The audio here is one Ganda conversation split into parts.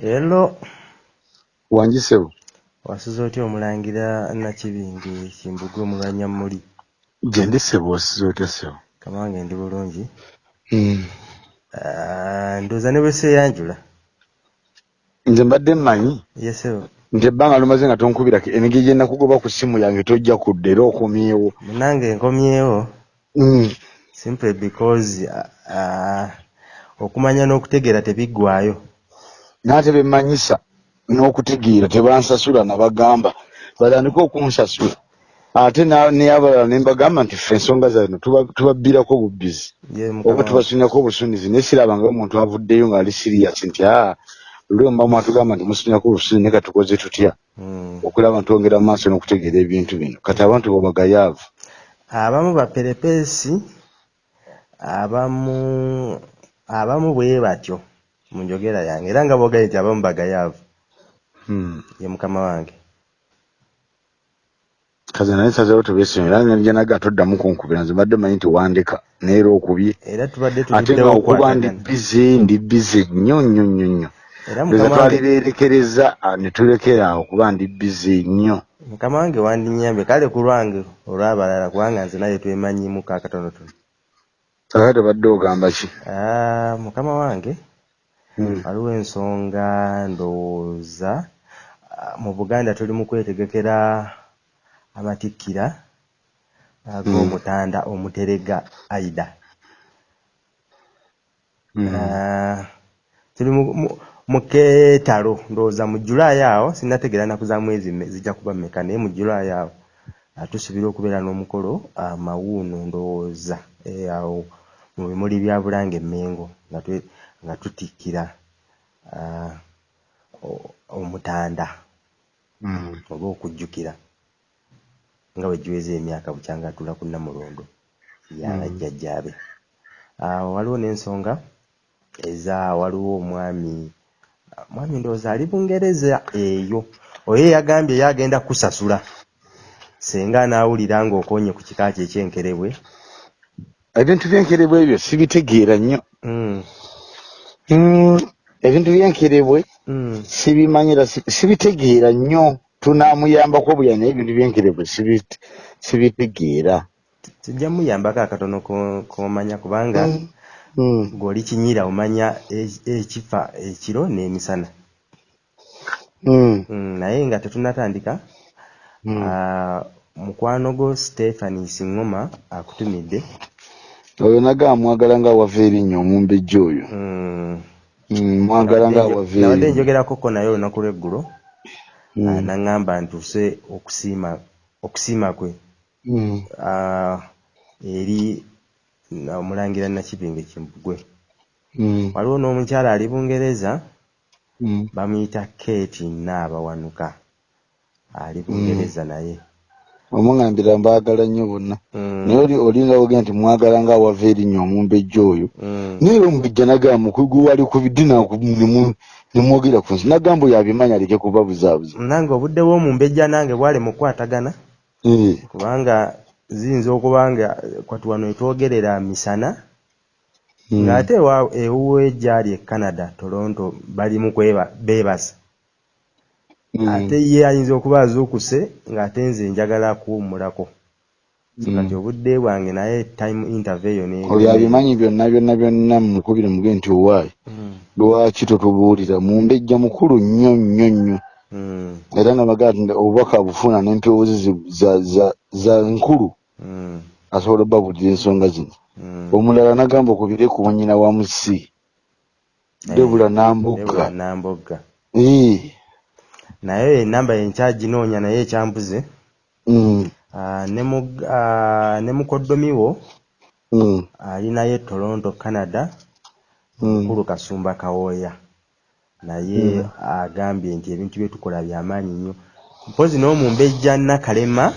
Hello. Wanjisebo. Wasuze otya omulangira Nakibinge Kimbugwe omulwanya muli? Gye ndi ssebo wasuze otya ssebo? Kamange ndi bulungi. Mm. Uh, ndowooza ne bweseeyanjula. Nze mbadde mmanyi Yes sebo. nti ebbanga lumaze nga tonkubirako emigigi gye nakugoba ku ssimu yange tojja kudda era okomyewo. Munange nkomyewo Mm. simply because uh, uh, okumanya n'okutegeera tebiggwaayo. N'ate be mmanyisa n'okutegeera tebansasula nabagamba batandike okunsasula. Ate na- n'abalala ne mbagamba nti ffe ensonga zano tuba- tubabbirako bubbizi. Oba mukama. Tubasunyako obusunizi naye sirabanga omuntu avuddeyo ng'ali sirias nti aa luli muba mwatugamba nti musunyako obusuunizi naye katukoze tutya? Mm. okulaba ntwongera mu maaso n'okutegeera ebintu bino. Kati abantu bobagayaavu abamu baperepeesi abamu abamu bwe batyo mu njogera yange era nga boogaye nti abamu bagayaavu. Hmm. ye mukama wange. Kaze naye nsazeo tebeesonyi era nga njanaga toddamu kunkubira nze mbadde manyi nti wandeka neera okubye era tubadde ate nga okuba ndi bize ndi bize nnyo nnyo nnyo nnyo. Era eza mukama wange twalibeerekereza ne tulekera awo kuba ndi bize nnyo. Mukama wange wandinyambye kale ku lwange olw'abalala kubanga nze naye twemanyimuko akatonotono ate tebadde ogamba ki Ah, mukama wange Hmm. waliwo ensonga ndowooza ah, mu buganda tuli mu kwetegekera amatikkira ag'omutanda omuterega aida Hmm. Ah, tuli mu- mu- mu keetalo ndowooza mu julaayi awo sinnategeera nnaku za mwezi zijja kuba mmeka naye mu julaayi awo ah, tusuubira okubeera n'omukolo ah, mawuuno ndowooza eh, awo mu bimuli bya bulange emmengo nga nga tutikkira o- omutanda Hmm. oba okujjukira nga bwe giweza emyaka bukyanga atula ku namulondo yabajjajjaabe awo waliwo n'ensonga eza waliwo omwami mwami ndowooza ali bungereza eyo oyo yagambye yagenda kusasula senga anaawulira ng'okonye ku kika kye ekyenkerebwe ebintu byenkerebwa ebyo sibitegeera nnyo. Mm, Hmm. ebintu byenkerebwe mm. sibimanyira si- sibitegeera nnyo. Tunaamuyambako buya naye ebintu byenkerebwe sibi- sibitegeera. Tujja muyambako akatono ko- komanya kubanga ng'oli kinyira omanya e- ekifa ekiro n'emisana. Mm, naye nga tetunnatandika mukwano gwo stephani siŋŋoma akutumidde oyo nagamba mwagala nga awava erinnya omumbejja oyo. Mm, Hmm, mwagala nga nabadde erinnya njogerakoko naye olunaku lw'eggulo. Hmm. ah, naŋŋamba ntuuse okusiima okusiima kwe. Hmm. ah, eri na- omulangira nakibinge kimbugwe. Hmm. waliwo n'omukyala ali bungereza Hmm. bamuyita kate naabawanuka ali bungereza naye omungambira mbaagala nnyo bonna. Mm, naye oli olinga wogenda nti mwagala nga awava erinnya omumbejja oyo. Mm, naye era omubijja nagamba mukugu wali ku biddi naku- nemu- nemwogera ku nsi nagamba oyo abimanya aleke kuba buzaabuza. Nange obudde bw'omumbejja nange bwali mu kukwatagana Eh. kubanga ziyinza okuba nga kwati wano etwogerera misana. Hmm. ng'ate ewuwe gyali e canada toronto bali mu beebasa. Ate ye ayinza okuba azuukuse ng'ate nze njagala kuwummulako. Hmm. kati obudde bwange naye time interview ne oyo abimanyi byonna byonna byonna mukubire muge nti owaayi Mm, lwaki totubuulira? Mumbejja mukulu nnyo nnyo nnyo. Era nga bagaa nti obubaka bufuna n'empewoozi zi- za, za, za nkulu. Asobola obbabuulira ensonga zino. Omulala nagamba okubire ku nyina wa musi Eh, debula Debula Eh. naye enamba yenkyaginoonya naye ekyambuze Mm. Ah, ne mu- ah, mukoddomiwo Mm. ali naye toronto canada Mm. mukulu kasumba kawooya naye agambye nti ebintu bye tukola byamaanyi nnyo mpozi n'omumbejja nakalema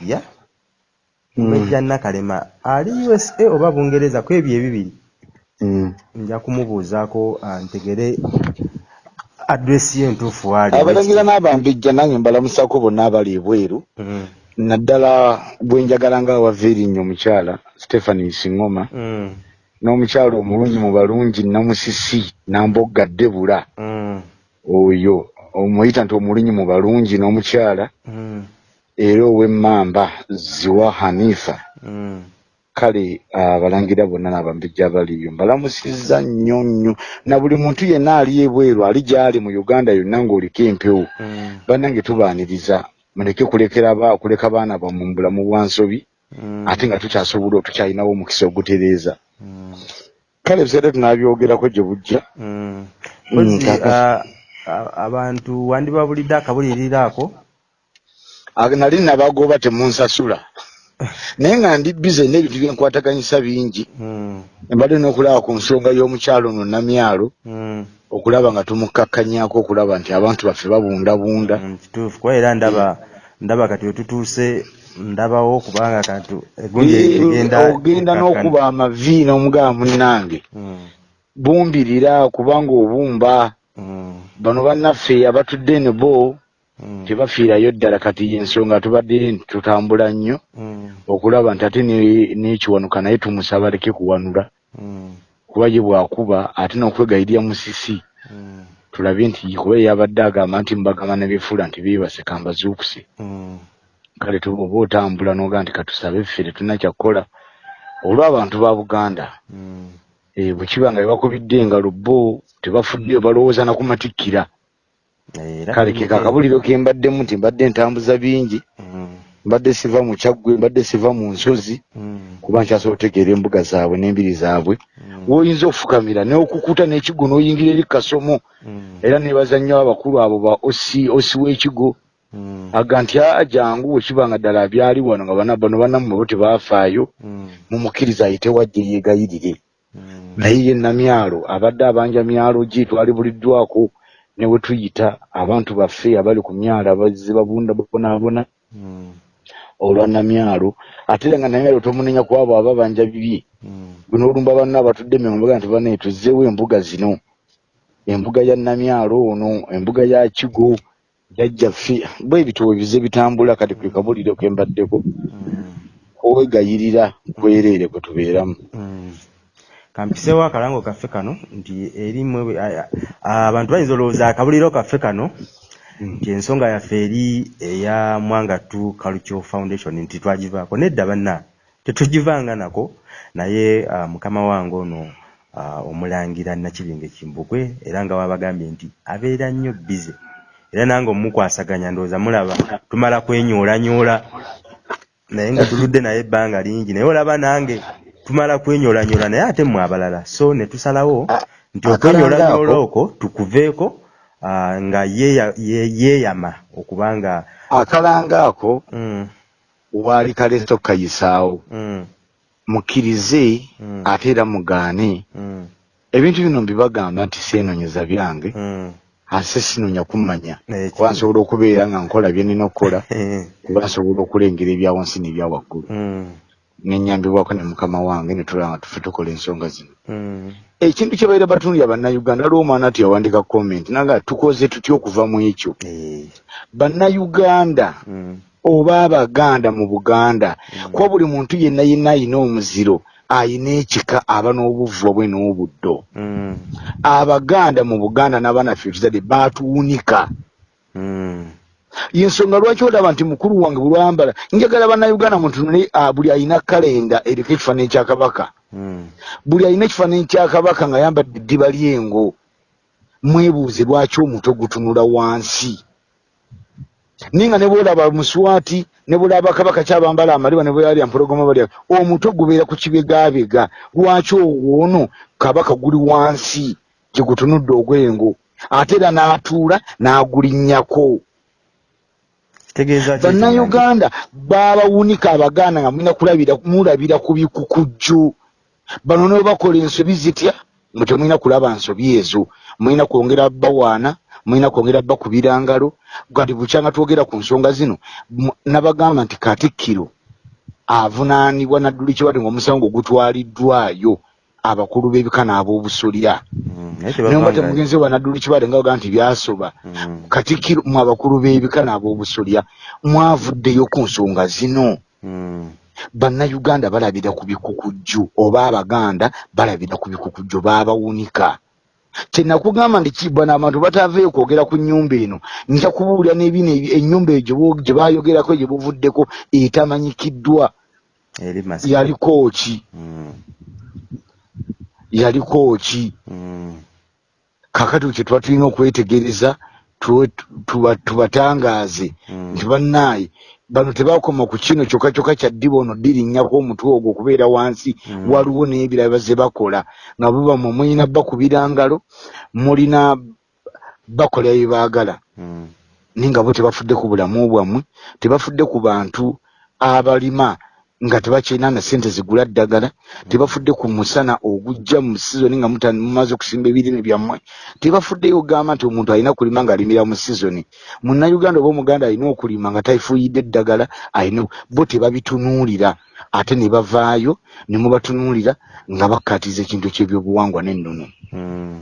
ya mumbejja nakalema ali usa oba bungereza ku ebyo ebibiri Mm. nja kumubuuzaako ah, ntegere adresi ye entuufu waali abalangira n'abambejja nange mbalamusako bonna abali ebweru Mm, naddala bwe njagala nga awava erinnya omukyala stephanie singoma mm, n'omukyalo omulungi mu balungi namusisi nambogga ddebula Mm. oyo omuyita nti omulungi mu balungi n'omukyala. Mm. era ow'emmamba ziwa hanifa. Mm. Kale abalangira bonna n'abambejja abaliyo mbalamusizza nnyo nnyo na buli muntu yenna ali ebweru ali gy'ali mu uganda yonna ng'oliko empewo Mm. bannange tubaaniriza muleke kulekera ba kuleka baana bammwe mu bulamu bwa nsobi Mm. ate nga tukyasobola tukyalinawo omukisa ogutereeza Mm. kale ebiseera tunabyogerako gye bujja Mm. Mm, ah, ah, abantu wandibabulidde akabuliriro ako Ag- nali nabagoba temunsasula naye nga ndi bize n'ebintu byenkwataganyisa bingi Mm. mbadde n'okulaba ku nsonga y'omukyalo no namyalo Mm. okulaba nga tumukkakkanyaako okulaba nti abantu baffe babundabunda Mm, kituufu kuba era ndaba ndaba kati wetutuuse ndabawo kubanga kati egundi egenda ogenda ekkakkana. n'okuba amavi n'omugaba munnange Mm. bumbirira kubanga obumba Mm. bano bannaffe abatudde ne bo Mm. Tebafiirayo ddala kati ensonga tubadde tutambula nnyo Mm. okulaba nti ate ne- n'ekiwanuka naye tumusaba aleke kuwanula Mm. kuba ye bwakuba ate n'okwegayirya musisi Mm. tulabe nti kuba yabadde agamba nti mbagamba nebyefuula nti beebase kambazuukuse Mm. kale tuba oba otambula n'oga nti katusabe ffe tetulina kyakkola olw'abantu ba buganda Mm. eh, bwe kiba nga bebakubidde engalo bo tebafuddeyo balowooza na ku matikkira kale ke kakabuliro ke mbaddemu nti mbadde ntambuza bingi Mm. mbadde siva mu kyaggwe mbadde siva mu nsozi Mm. kuba nkyasobola otegeera embuga zaabwe n'embiri zaabwe. Mm. woyinza okufukamira n'okukuta n'ekigo n'oyingira eri kasomo. Era nebaza nnyo abakulu abo ba osi w'ekigo. Aga nti aa jangu wekiba nga ddala abyali wano nga bana bano banammwe bo tebafaayo. Mm. mumukkiriza ayite wajje yeegayirire. Naye ye namyalo abadde abanja myalo gi twalibuliddwako ne we tuyita abantu baffe abali ku myalo abazze babunda babonaabona Mm. olwa namyalo ate era nga namyalo tomunenya ku abo ababanja bibye Mm. gwe n'olumba banna abatudde membaga nti banaye tuzzeewo embuga zino embuga ya namyalo ono embuga ya kigo jajjaffe bwe ebitabo bize bitambula kati kwe kabuliro ke mbaddeko Mm. kwegayirira kwereere kwe tubeeramu. Kampiseewo akalango kaffe kano nti erimu abantu bayinza olowooza akabuliro kaffe kano nti ensonga yaffe eri eya mwangatu cultural foundation nti twagivaako nedda banna tetugivanga nako. Naye mukama wange ono omulangira nakibinga ekimbugwe era nga wabagambye nti abeera nnyo bize era nange omukwasaganya ndowooza mulaba tumala kwenyoolanyola naye nga tuludde naye ebbanga lingi naye olaba nange tumala kwenyoolanyola naye ate mmwe abalala. So ne tusalawo Ah, nti ako- okwo tukuveeko ah, nga yeeya- ye- yeeyama okubanga akalanga ako mm, waali kaleeto kayisaawo mm, mukkirize Mm. ate era mugaane. Mm, ebintu bino mbibagamba nti seenonyeza byange. Mm. ase sinonya kummanya Eh, kuba nsobola okubeera nga nkola bye nina okukola. Kuba nsobola okulengera ebya wansi n'ebya waggulu. Mm, nenyambibwako ne mukama wange ne tulaba nga tuffe tukola ensonga zino. Mm, ekintu kye baire batundya bannayuganda aliwo omwana ati yawandika comment naga tukoze tutya okuva mu ekyo? Eh, bannayuganda mm, oba abaganda mu buganda kuba buli muntu yenna yenna ayina omuziro ayina ekika aba n'obuvu bwe n'obuddo. Abaganda mu buganda n'abaana ffe tuzadde baatuwunika yensonga lwaki olaba nti mukulu wange bulwambala njagala bannayuganda mutunule ah, buli ayina kalenda eriko ekifaananyi kya kabaka. Mm, buli alina ekifaananyi kya kabaka nga yambadde eddiba lyengo mwebuuze lwaki omutwe gutunula wansi. Naye nga ne bwolaba muswati ne bwolaba kabaka kyabambala amaliba ne bweyalya mpologoma balya omutwe gubeera ku kibegabega lwaki ono kabaka guli wansi gye gutunudde ogwengo? Ate era n'atuula n'agulinnyako bannayuganda babawunika abaganda nga mulina kulabira mulabira ku bikukujju. Bano ne bakola ensobi zitya? Mwe temulina kulaba nsobi ezo. Mulina kwongera bawaana mulina kwongera bakubira ngalo gati bukyanga twogera ku nsonga zino nabagamba nti katikkiro avunaanibwa nadduli kibadde ngaomusango gutwaliddwayo abakulu b'ebika n'ab'obusolya Mm, naye nga tebavanga- temugenzi wa nadduli kibadde nga bagaa nti byasoba. Mm, katikkiro mu abakulu b'ebika n'ab'obusolya mwavuddeyo ku nsonga zino. Mm, bannayuganda balabira ku bikukujju oba abaganda balabira ku bikukujju baabawunika. Kyenakugamba nti kibwana abantu bataaveeyo kwogera ku nnyumba eno? Nja kubuulira n'ebino ennyumba eyo gye baayogerako gye buvuddeko etamanyikiddwa yaliko ki. Yaliko ki mm. kakati kye tuba tulina okwetegereza tubatangaaze mm. nti bannaaye bano tebakoma ku kino kyokka kyokka kya ddiba ono dirinnyaku omutwe ogwo okubeera wansi mm. waliwo n'ebirala ze bakola nga bubamwe mulina bakubira ngalo mulina bakola bye baagala mm. naye nga bo tebafudde ku bulamu bwammwe tebafudde ku bantu abalima nga tebakyina na sente zigula ddagala tebafudde ku musana ogujja mu sizoni nga mumaze okusimba ebirime byammwe tebafuddeyo ogamba nti omuntu alina kulima ngaalimira mu sizoni munnayuganda oba omuganda alina okulima nga tafuuyidde eddagala alina bo tebabitunuulira ate ne bavaayo ne mubatunuulira nga bakkaatiza ekintu kyebyobuwangwa n'ennono. Hmm.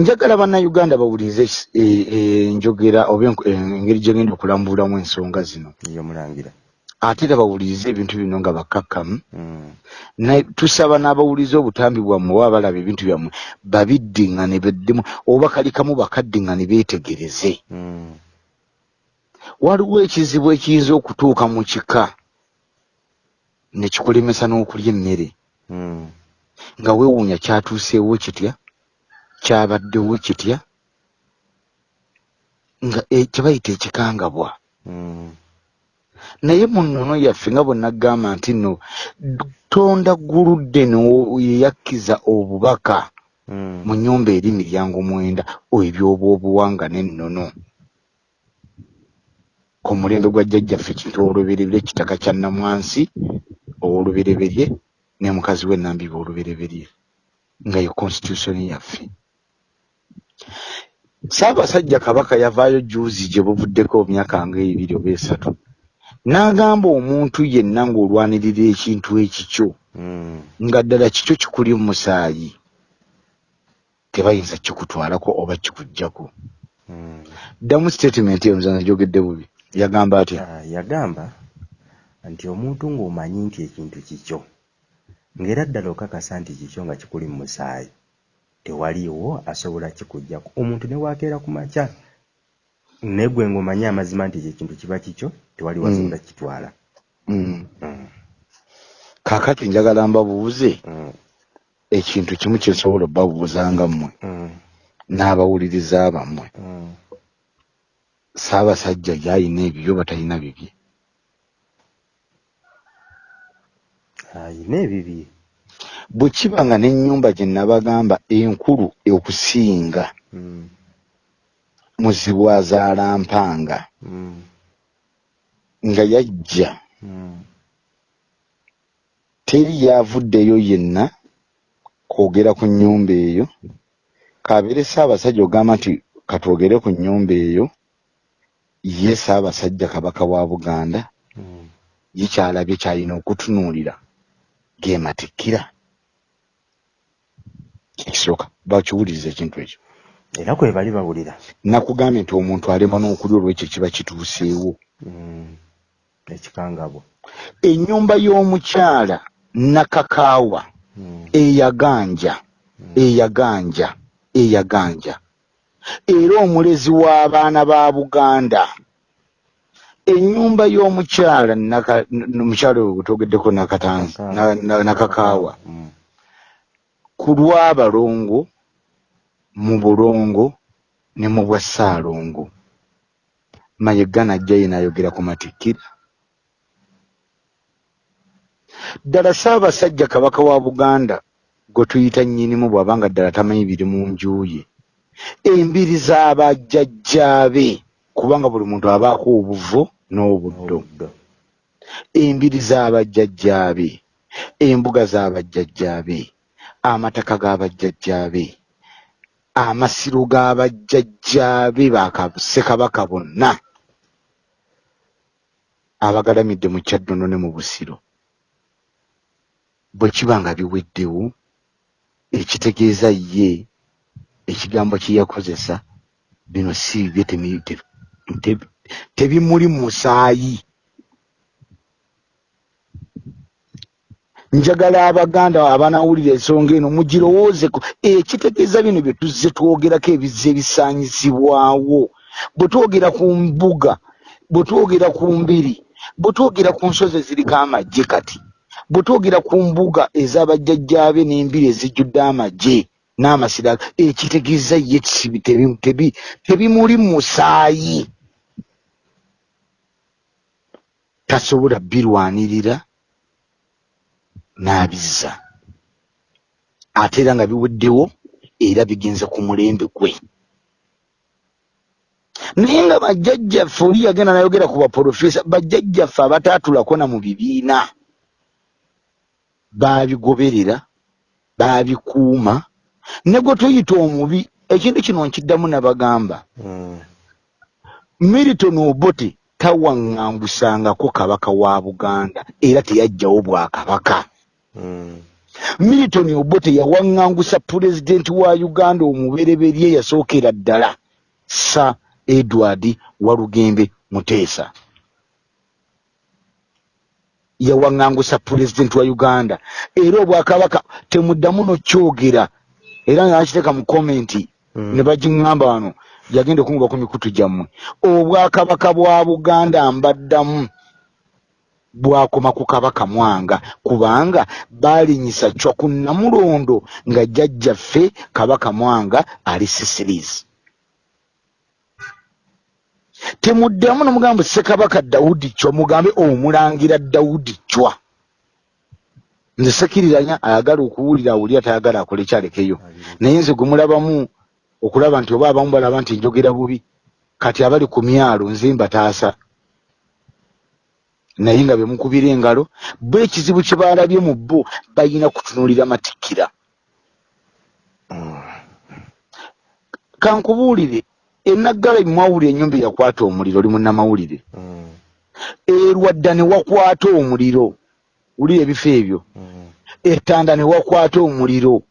njagala bannayuganda bawulirize enjogera oba engeri gyegenda okulambulamu ensonga zino. Yomulangira ate era bawulirize ebintu bino nga bakkakkamu mm. tusaba n'abawuliriza obutambi bwammwe oba balaba ebintu byammwe babiddiŋŋane beddemu oba kalikamu bakaddiŋŋane beetegereze mm. waliwo ekizibu ekiyinza okutuuka mu kika ne kikulemesa n'okulya emmere mm. nga weewuunya kyatuuseewo kitya kyabaddewo kitya nga e, kyebayita ekikangabwa mm. Naye mu nnono yaffe nga bwenagamba nti nno tonda guludde neyeyakkiza obubaka hmm. mu nyumba eri miryango mwenda ebyoba obuwanga n'ennono ku mulembe gwa jjajjaffe kintu olubereberye kitaka kya namwansi olubereberye ne mukazi we nambiba olubereberye nga ye constitutioni yaffe. Saabasajja kabaka yavaayo juuzi gye buvuddeko myaka nga ebiri oba esatu n'agamba omuntu yenna ng'olwanirira ekintu ekikyo mm. nga ddala kikyo kikuli mu musaayi. Tebayinza kikutwalako oba kikugjako mm. ddamu statement eyo muzana gyogedde bubi. Yagamba atya uh, yagamba nti omuntu ng'omanyi nti ekintu kikyo ng'era ddala okakasa nti kikyo nga kikuli mu musaayi tewaliwo asobola kikugjako omuntu ne waakeera ku makya naye gwe ng'omanyi amazima nti ekyo ekintu kiba kikyo tewali wasobola mm. kitwala mm. mm. kakati njagala mbabuuze ekintu kimu kyensobola obbabuuzanga mmwe mm. n'abawuliriza bammwe mm. saabasajja gyayina ebibyo batalina bibye ayina ebibye bwe kiba nga n'ennyumba gye nabagamba enkulu okusinga muzibu azaala mpanga mm. nga yajja. Mm. teri yavuddeyo yenna kwogera ku nnyumba eyo. Kabeere saabasajja ogamba nti katwogere ku nnyumba eyo. Ye saabasajja kabaka wa buganda. Mm. ye kyalabye kyalina okutunuulira. Gematikkira ekisooka bakiwuliriza ekintu ekyo era kwe bali bawulira nakugambye nti omuntu alema n'okulya olwekyo kiba kituuseewo mm. ekikangabwa ennyumba y'omukyala nakakaawa mm. eyaganja mm. eyaganja eyaganja era omulezi w'abaana ba buganda ennyumba y'omukyala omukyala oyo nakatanzi nakakaawa mm. ku lw'abalongo mu bulongo ne mu bwa ssaalongo mayega najja ye n'ayogera ku matikkira ddala saabasajja kabaka wa buganda gwe tuyita nnyinimu bw'abanga ddala tamanyi biri mu njuye embiri z'abajjajjaabe kubanga buli muntu abaako obuvo n'obuddo. Embiri z'abajjajjaabe embuga z'abajjajjaabe amataka g'abajjajjaabe amasiro g'abajjajjaabe bakassekabaka bonna. Abagalamidde mu kyaddono ne mu busiro. Bwe kiba nga biweddewo ekitegeeza ye ekigambo kye yakozesa bino si bibye tebimuli musaayi njagala abaganda abanawulira ensonga eno mugirowoozeko ekitegeeza bino bye tuzze twogerako ebizza ebisaanyizibwawo. Bwe twogera ku mbuga bwe twogera ku mbiri bwe twogera ku nsozi eziriko amagye kati bwe twogera ku mbuga ez'abajjajjaabe n'embiri ezijjudde amagye n'amasira ekitegeeza ye kisibi tebimuli mu musaayi. Tasobola birwanirira n'abizza. Ate era nga biweddewo era bigenze ku mulembe gwe. Naye nga bajjajjaffe oli yagenda nayogera ku baprofesa bajjajjaffe abataatulako na mu bibiina baabigoberera baabikuuma ne gwe tuyita omubi ekintu kino nkiddamu nabagamba. Militon obote tawaŋŋangusangako kabaka wa buganda era teyajjawo bwakabaka mm. militon obote yawaŋŋangusa pulezidenti wa uganda omubereberye yasookera ddala. Sa edward walugembe muteesa. Yawaŋŋangusa pulezidenti wa uganda. Era obwakabaka temuddamu nokyogera era nga nakiteeka mu komenti Mm. ne bagiŋŋamba wano yagenda okunguba ku mikutu gyammwe. Obwakabaka bwa buganda mbaddamu bwakoma ku kabaka mwanga kubanga baalinyisa cwa ku namulondo nga jjajjaffe kabaka mwanga ali sisiris temuddamu nomugamba ssekabaka dawudi cwa mugambe omulangira dawudi cwa nze sekiriranya ayagala okuwulira awulira tayagala akole kyalekeyo. Naye nze gwe mulabamu okulaba nti oba abamu balaba nti njogera bubi kati abali ku myalo nze mbataasa naye nga bemukubira engalo bo ekizibu kye baalabye mu bo bayina kutunuulira matikkira kankubuulire enaggala mwawulira ennyumba eyakwata omuliro oli munnamawulire. Erwadda ne wakwata omuliro wulira ebifo ebyo. Etanda ne wakwata omuliro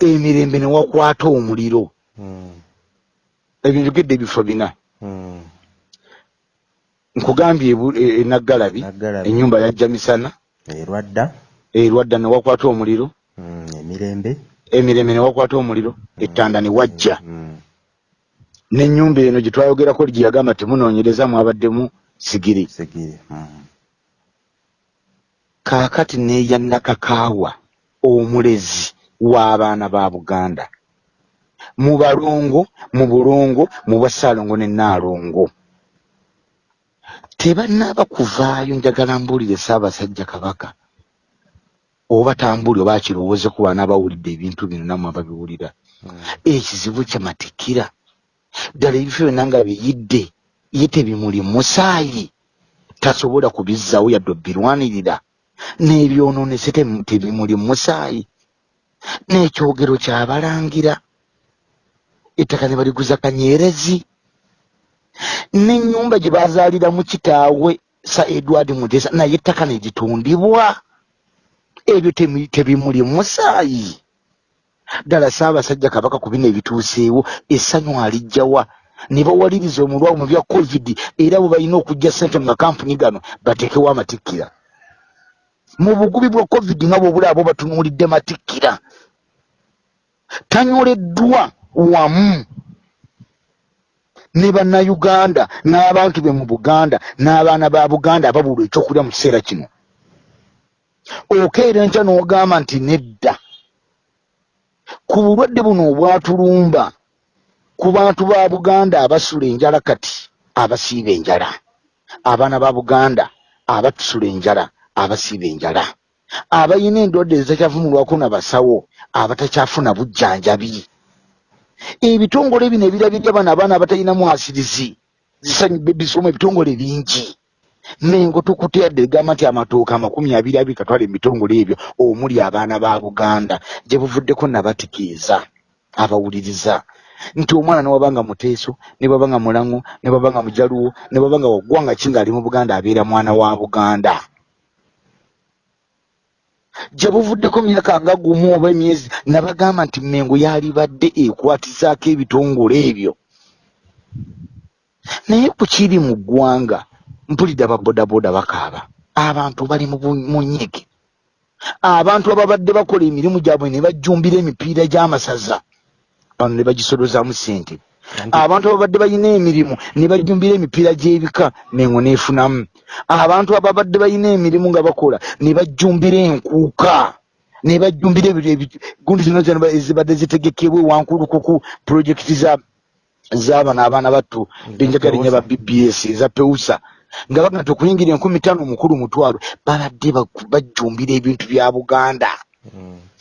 emirembe ne wakwata omuliro. Ebyo njogedde ebifo bina. Nkugambye e- enaggalabi Naggalabi. ennyumba yajja misana erwadda. erwadda ne wakwata omuliro. Mm. emirembe. Emirembe ne wakwata omuliro ettanda ne wajja. Mm. n'ennyumba eno gye twayogerako gye yagamba temunoonyereza mwabaddemu sigiri. Kaakati neeya nakakaawa omulezi w'abaana ba buganda. Mu balongo mu bulongo mu bwasaalongo ne naalongo tebannaaba kuvaayo njagala mbuulire ssaabasajja kabaka. Oba tambuuli oba akirowooze ku baana abawulidde ebintu bino nammwe ababiwulira. Mm. ekizibu kyamatikira ddala ebifo byonna nga biyidde ye tebimuli musaayi. Tasobola kubizzaawo yadde obbirwanirira. N'ebyonoonese tebimuli musaayi. N'ekyogero kyabalangira ettaka ne baliguza kanyerezi n'ennyumba gye bazaaliramu kitaawe sa edward mutesa naye ettaka ne litundibwa ebyo tebimuli musaayi ddala saabasajja kabaka ku bino ebituuseewo essanyu alijjawa ne bawaliriza omulwawo mu bya covid era bwe balina okujja ssente mu makampuni gano bateekewo amatikkira. Mu bugubi bwa covid nga bwobula abo batunuulidde matikkira tanyoleddwa wamu ne bannayuganda n'abantu be mu buganda n'abaana ba buganda ababulwa ekyokulya mu kiseera kino. Okeera enkya n'ogamba nti nedda. Ku bulwadde buno obwatulumba ku bantu ba buganda abasula enjala kati abasiiba enjala. Abaana ba buganda abatusula enjala abasiiba enjala. Abayina endwadde ezitakyavumulwako na basawo abatakyafuna bujjanjabi ebitongole bino ebirabirya bano abaana abatalinamu asirizi zisanyuba ebisomo ebitongole bingi. Mengo tukutedde egamba nti amatooka amakumi abiri abiri katwale emitongole ebyo omuli abaana ba buganda. Gye buvuddeko nabategeeza abawuliriza. Nti omwana newabanga muteeso ne bwabanga mulango ne bwabanga mujaluwo ne bwabanga waggwanga ki ng'ali mu buganda abeera mwana wa buganda gye buvuddeko myaka nga gumu oba emyezi nabagamba nti mengo yalibadde ekwatizaako ebitongole ebyo. Naye ku kiri mu ggwanga mpulidde ababodaboda bakaaba. Abantu bali mu nnyike abantu ababadde bakola emirimu gyabwe ne bajjumbira emipiira gy'amasaza. Bano ne bagisolozaamu ssente abantu ababadde balina emirimu ne bajjumbira emipiira gy'ebika nengo neefunamu abantu ababadde balina emirimu nga bakola ne bajjumbira enkuuka ne bajjumbira gundi zino zino ezibadde zitegekebwa ewankulukuku pulojekiti za z'abano abaana battu benjagala nnyo ba bbs eza peusa nga baga nti okuyingira enkumi ttaano omukulu mutwalo babadde bajjumbira ebintu bya buganda. Mm.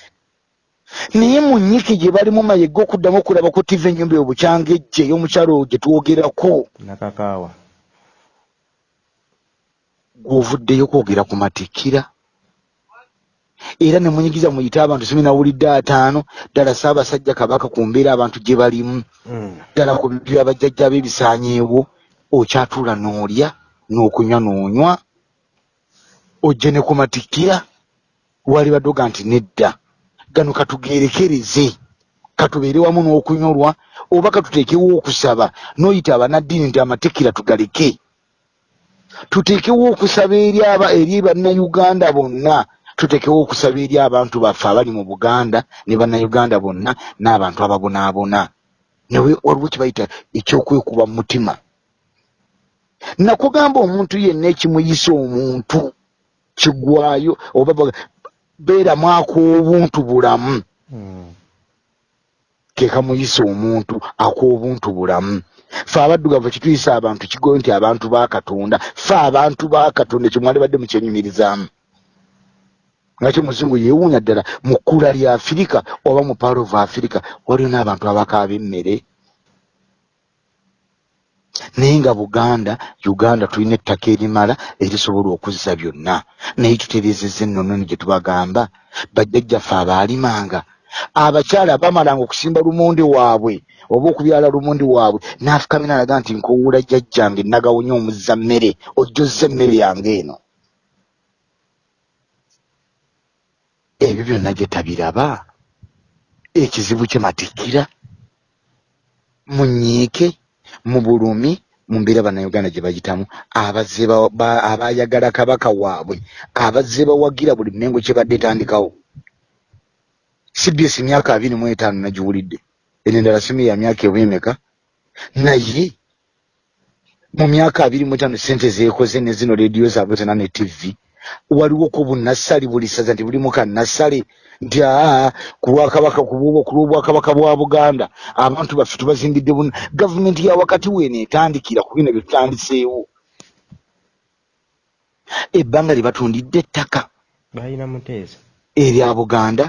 Naye mu nnyiki gye balimu mayega okuddamu okulaba ku tv ennyumba obukyanga ejje ey'omukyalo gye twogerako nakakaawa. gw'ovuddeyo kwogera ku matikira. Era ne munyigiza muyite abantu simi nawulidde ataano ddala saabasajja kabaka ku mbeera abantu gye balimu. Mm. ddala ku bintu byabajjajja b'ebisaanyeewo okyatuula n'olya n'okunywa n'onywa ojje ne ku matikira wali baddoga nti nedda gano katugeerekereze katubeere wamu n'okunyolwa oba katuteekewo okusaba n'oyita abanaddiini nti amatikira tugaleke. Tuteekewo okusaba eri aba eri bannayuganda bonna tuteekewo okusaba eri abantu baffe abali mu buganda ne bannayuganda bonna n'abantu ababonaabona. Nawe waliwo kibayita ekyokwekuba mu mutima. Nakugamba omuntu yenna ekimuyisa omuntu kigwayo oba beeramu ak'obuntu bulamu. Mm. ke kamuyisa omuntu ak'obuntu bulamu. Fe abaddugavu kituyisa abantu kigoyo nti abantu ba katonda. Fe abantu ba katonda ekyo mwali badde mukyenyumirizaamu ngaki muzungu yeewuunya ddala mu kkula lya afirika oba mu paalo of afirika waliwo n'abantu abakaaba emmere naye nga buganda uganda tulina ettaka erimala erisobola okuzza byonna. Naye tutereezezza ennononi gye tubagamba bajjajjaffe abaalimanga. Abakyala bamalanga okusimba lumonde waabwe oba okubyala lumonde waabwe. N'afukamira alaga nti nkowuula jjajjange nagawonya omuzza mmere ojjozza emmere yange eno. Ebyo byonna gye tabiraba. Ekizibu kye matikkira mu nyiike mu bulumi mu mbeera bannayuganda gye bagitamu abazze ba- ba- abayagala kabaka waabwe abazze bawagira buli mmengo kyebadde etandikawo. Cbs myaka abiri mu etaano nagiwulidde eno endala simu ya myaka ebwemeka. Naye mu myaka abiri mu etaano sente zeekoze ne zino rediyo zaabwe zona ne tv waliwo ku bunassale buli saza nti bulimu kannassale nti aa ku lw'obwakabaka bwa buganda. Abantu baffe tubazimbidde buna gavumenti ya wakati weeno etandikira ku bino bye tutandiseewo ebbanga lye batundidde ettaka. Balina muteesa. Erya buganda.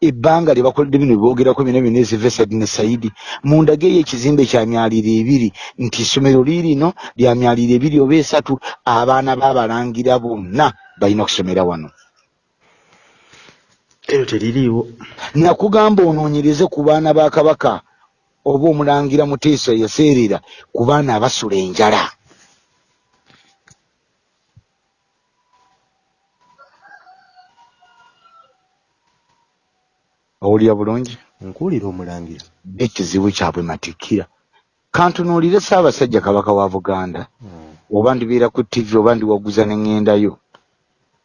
Ebbanga lye bakoledde bino byogerako bino byonna ezivesad ne saidi. Mundage eyo ekizimbe kya myaliro ebiri nti essomero liirino lya myaliro ebiri oba esatu abaana b'abalangira bonna balina okusomera wano eryo teririiwo. Nakugamba onoonyereze ku baana ba kabaka oba omulangira muteesa yaseerera ku baana abasula enjala. Owulira bulungi? Nkuwulira omulangira. Ekizibu kyabwe matikkira kantunuulire ssaabasajja kabaka wa buganda. Mm. oba ndibeera ku tv oba ndiwaguza ne ŋŋendayo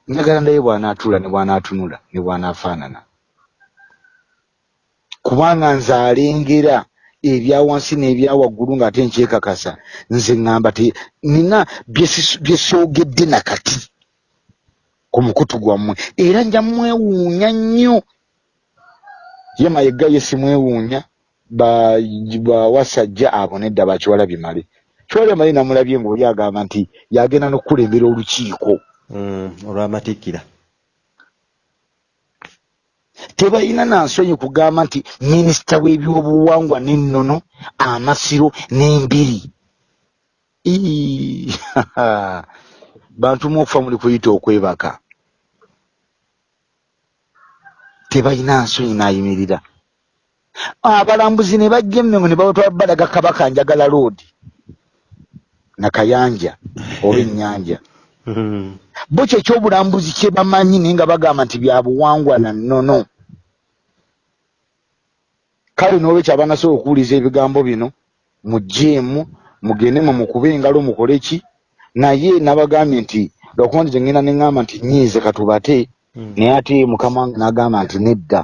njagala ndaye bw'anaatuula ne bw'anaatunula ne bw'anaafaanana. Kubanga nze alengera ebya wansi n'ebya waggulu ng'ate nkyekakasa nze ŋŋamba nina bye soogedde nakati ku mukutu gwammwe era nja mwewuunya nnyo. Ye mayegga ye simwewuunya ba- bawasajja abo nedda bakiwala bimale kiwala bimale namulabye ng'oli agamba nti yagenda n'okukulembera olukiiko olw'amatikkira tebalina nansonyi kugamba nti minisita w'ebyobuwangwa n'ennono amasiro n'embiri. Bantu mu okufa muli kuyita okwebaka. Tebalina nsonyi n'ayimirira. Abalambuzi ne bajja emmengo ne babatwala balaga kabaka njagala loodi nakayanja oba ennyanja Mm. Bo kyekyobulambuzi kye bamanyi naye nga bagamba nti bya buwangwa na nnono. Kale n'olwekyo abanasobola okuwuliza ebigambo bino mugyeemu mugende mwe mukube engalo mukole ki? Naye nabagambye nti lwakuba nti gyengenda neŋŋamba nti nyiize katubate Mm. naye ate mukama wange n'agamba nti nedda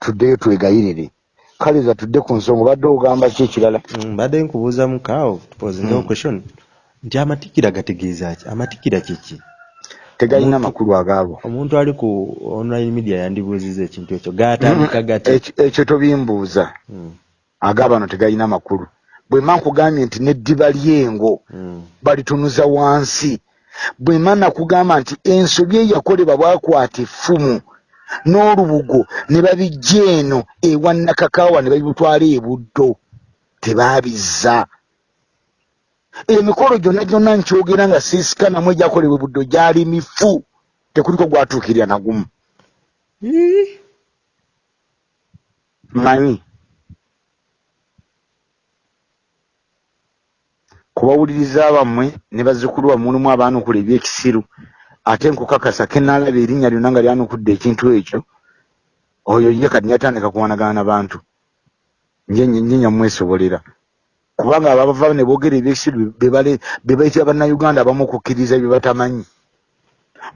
tuddeyo twegayirire. Kale za tudde ku nsonga obadde ogamba ki ekirala? Mm, mbadde nkubuuza mukaawo tupozingawo Mm. question nti amatikira gategeeza ki? Amatikira kiki tegalina Omuntu- makulu agaabo. omuntu ali ku online media yandibuuziza ekintu ekyo gaatandika gati? Ekyo- ekyo tobimbuuza. Mm, agaabano tegalina makulu. Bwe mma nkugambye nti n'eddiba ly'engo mm, balitunuza wansi bwe mma nakugamba nti ensobi eyakolebwa bwakwata effumu n'olubugo ne babijja eno ewa nakakaawa ne babitwala ebuddo tebaabizza emikolo gyonna gyonna nkyogera nga siisikanamu egyakolebwa ebuddo gyali mifu tekuliko gwatuukirira nagumu manyi? Kubawuliriza bammwe ne bazzukulu bammwe mulimu abaanukula ebyekisiru ate nkukakasa kenaalaba erinnya lyonna nga lyanukudde ekintu ekyo oyo ye kati yatandika kuwanagana n'abantu nje nje nyamwesobolera kubanga abava ne boogera ebyekisiru be bayitira bannayuganda abamu okukkiriza bye batamanyi.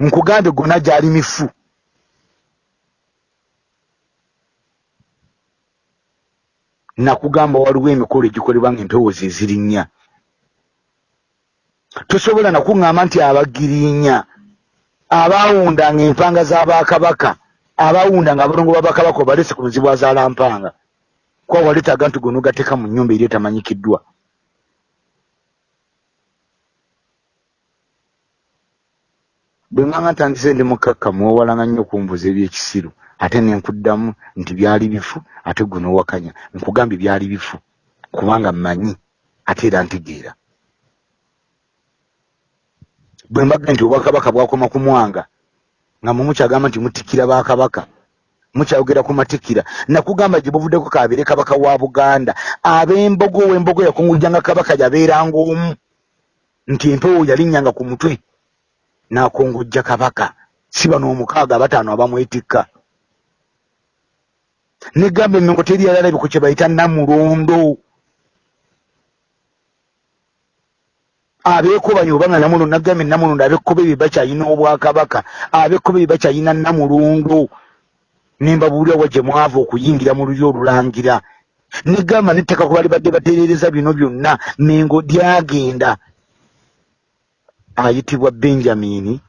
Nkugambe gonna gyali mifu. Nakugamba waliwo emikolo egikolebwa nga empewo ze zirinnya tosobola nakuŋŋamba nti abagirinya abaawundanga empanga z'abakabaka abaawundanga abalongo babakabaka obalese ku muzibu azaala mpanga kwa waleetaga nti gonna ogateeka mu nnyumba eri etamanyikiddwa bwe ŋŋanga ntandise ndi mukakka mwewalanga nnyo okumbuuza ebyekisiru ate ne nkuddamu nti byali bifu ate gwe n'owakanya nkugambye byali bifu kubanga mmanyi ate era ntegeera. Bwe mbaga nti obwakabaka bwakoma ku mwanga nga mwe mukyagamba nti mutikira bakabaka mukyayogera ku matikira. Nakugamba gye buvuddeko kabeere kabaka wa buganda. Ab'embogo w'embogo yakungujjanga kabaka yabeeranga omu. Nti empewo yalinnyanga ku mutwe. N'akongojja kabaka. Si bano omukaaga abataano abamwetikka. Negamba emengo teri yalalabiko kye bayita namulondo. Abeekobanyi obanga namulondo nagambye namulondo abekkobe bye bakyayina obwakabaka. Abekkobe bye bakyayina namulondo nembabuulira wa gye mwava okuyingira mu lulyo olulangira. Negamba nettaka ku bali badde batereereza bino byonna mengo lyagenda ayitibwa benjamini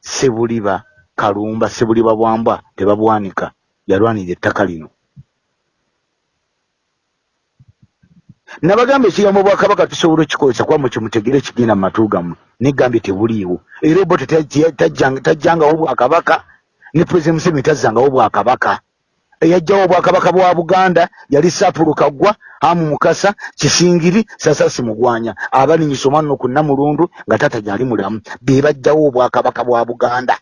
sebuliba kalumba sebuliba bwambwa tebabwanika yalwanira ettaka lino. Nabagamba ekigambo bwakabaka tusobola okikozesa kuba mwekimutegere kigenda mu matu gammwe negambye tebuliiwo era obote tajjangawo bwakabaka ne pulezidenti museveni tazzangawo bwakabaka eyajjawo obwakabaka bwa buganda yali sapulu kaggwa amu mukasa kisingiri sasasi mugwanya. Abalinyisa omwana no ku namulundu nga tata gyali mulamu. Be bajjawo obwakabaka bwa buganda.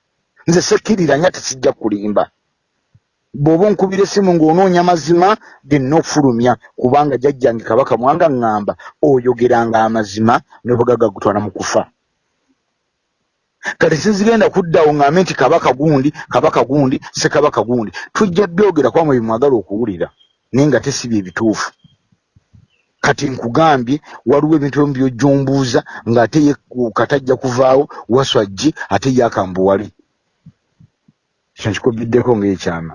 Nze sekkiriranya tesijja kulimba. Bw'oba onkubira essimu ng'onoonya mazima genna okufulumya kubanga jjajjange kabaka mwanga ŋŋamba oyogeranga amazima n'obugaga gutwala mu kufa kati sizigenda kuddawo ŋŋambe nti kabaka gundi kabaka gundi sekabaka gundi tujja byogera kwamwe bimwagala okuwulira naye nga tesibye ebituufu. Kati nkugambye waliwo ebintu ebimu byojjombuuza ng'ate ye katajja kuvaawo waswajji ate ye akambuwale kino kikubiddeko ng'ekyama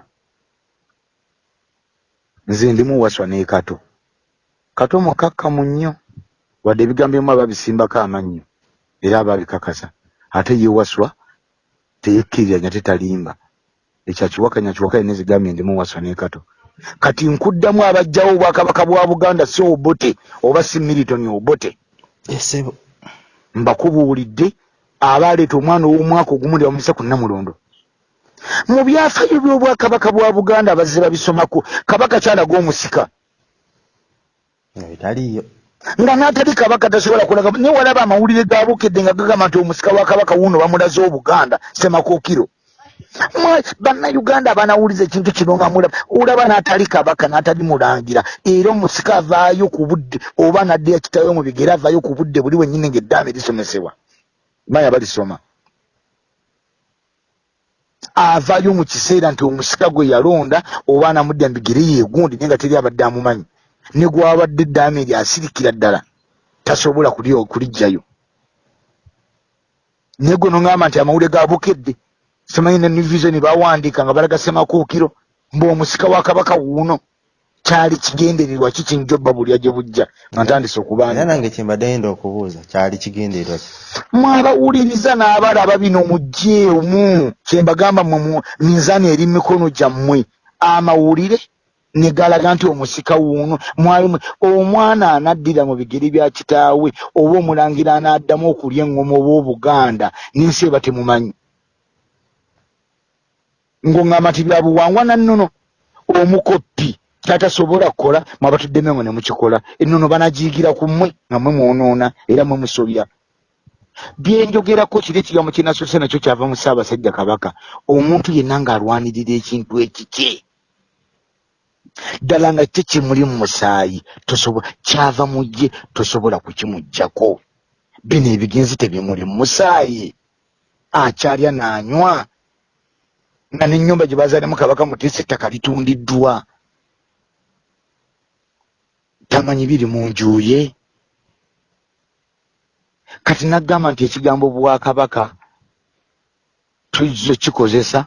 nze ndimu waswa ne kato. Kato mukakkamu nnyo. Wadde ebigambo ebimu ababisimbako amannyo era ababikakasa ate ye waswa teyekkiriranya tetalimba. Ekyakiwakanya kiwakanya nezigambye ndimu waswa ne kato. Kati nkuddamu abajjawo obwakabaka bwa buganda si obote oba si militoni obote? Esebo mbakubuulidde abaaleeta omwana ow'omwaka ogumu ndi bamuyise ku namulondo mu byafaayo by'obwakabaka bwa buganda abazze babisomako kabaka kyalaga omusika. Nga bitaliiyo nga n'atali kabaka tasobola kulaga naye walaba amawulire gaabukedde nga gagamba nti omusika wa kabaka wuuno bamulaze obuganda semakookiro bannayuganda abanawuliza ekintu kino nga mulaba olaba n'atali kabaka n'atali mulangira era omusika avaayo ku budde oba naddeya kitawe mu bigere avaayo ku budde buli wennyini ng'eddaame lisomesebwa maya balisoma. Avaayo mu kiseera nti omusika gwe yalonda oba anamudda mbigere yeegundi naye nga teri abadde amumanyi ne gwabadde eddaame eryasirikira ddala tasobola kuli- kuliggyayo naye gwe noŋŋamba nti amawulire ga bukedde simanyi ne nivizo ne bawandiika nga balagasemakuukiro mbaomusika wa kabaka wuuno kyali kigendererwa ki kinjobba bulya gye bujja nga ntandise era okubaani nange kyembadde yenda okubuuza kyali kigendererwa ki? Mwabawuliriza n'abalaba bino mugyeemu kyembagamba mwe minzaani eri mikono gyammwe. Amawulire ne galaga nti omusika wuuno mwali mwe- omwana anaddira mu bigeri bya kitaawe oba omulangira anaaddamu okulya eŋŋoma oba obuganda n'ensi eba temumanyi. Ng'oŋŋamba nti bya buwangwa nannono omukoppi kyatasobola kukola mwabatudde mengo ne mukikola. Ennono banagiyigira ku mmwe nga mmwe mwonoona era mmwe musobya. Byenjogerako kiri ekigambo kyenasose nakyo kyava mu ssaabasajja kabaka. Omuntu yenna ng'alwanirira ekintu ekiki ddala nga kye kimuli mu musaayi kyava mu gye tosobola kukimuggyako. Bino ebigenzi tebimuli mu musaayi. Akyalya n'anywa. Nga n'ennyumba gye bazaalemu kabaka muteesa ettaka litundiddwa. Tamanyi biri mu nju ye. Kati naggamba nti ekigambo bwakabaka tuzzo kikozesa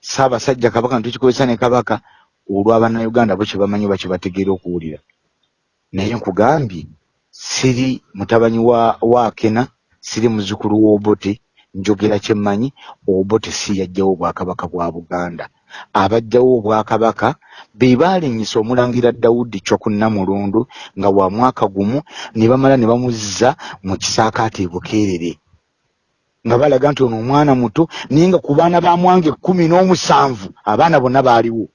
saabasajja kabaka nitukikozesa ne kabaka olw'abannayuganda bo kyebamanyi oba kyebategeera okuwulira. Naye nkugambye siri mutabanyi wa waakena siri muzukulu w'obote njogera kyemmanyi obote si yajjawo obwakabaka bwa buganda. Abajjawo obwakabaka be baalinyisa omulangira dawudi kyokunnamulondo nga wa mwaka gumu ne bamala ne bamuzza mu kisaakaate e bukeerere nga balaga nti ono omwana muto naye nga ku baana ba mwanga ekkumi n'omusanvu abaana bonna baaliwo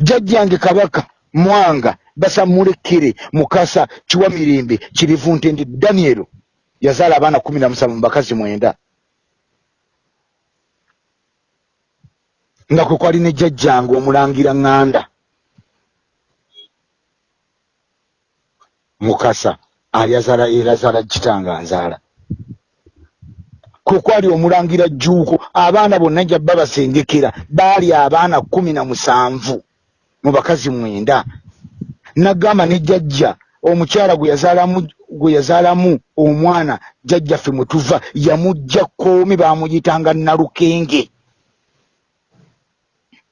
jjajjange kabaka mwanga basamulekere mukasa kiwa mirembe kirivu ntende danielo yazaala abaana kumi na musanvu mu bakazi mwenda. Nga kwe kwali ne jjajjange omulangira ŋŋanda mukasa alyazaala erazaala kitanga nzaala. Kwe kwali omulangira jjuuko abaana bonna jabba basengekera baali abaana kumi na musanvu mu bakazi mwenda. Naggamba ne jjajja omukyala gwe yazaalamu omwana jjajjaffe mwe tuva yamugja kkoomi baamuyitanga nalukenge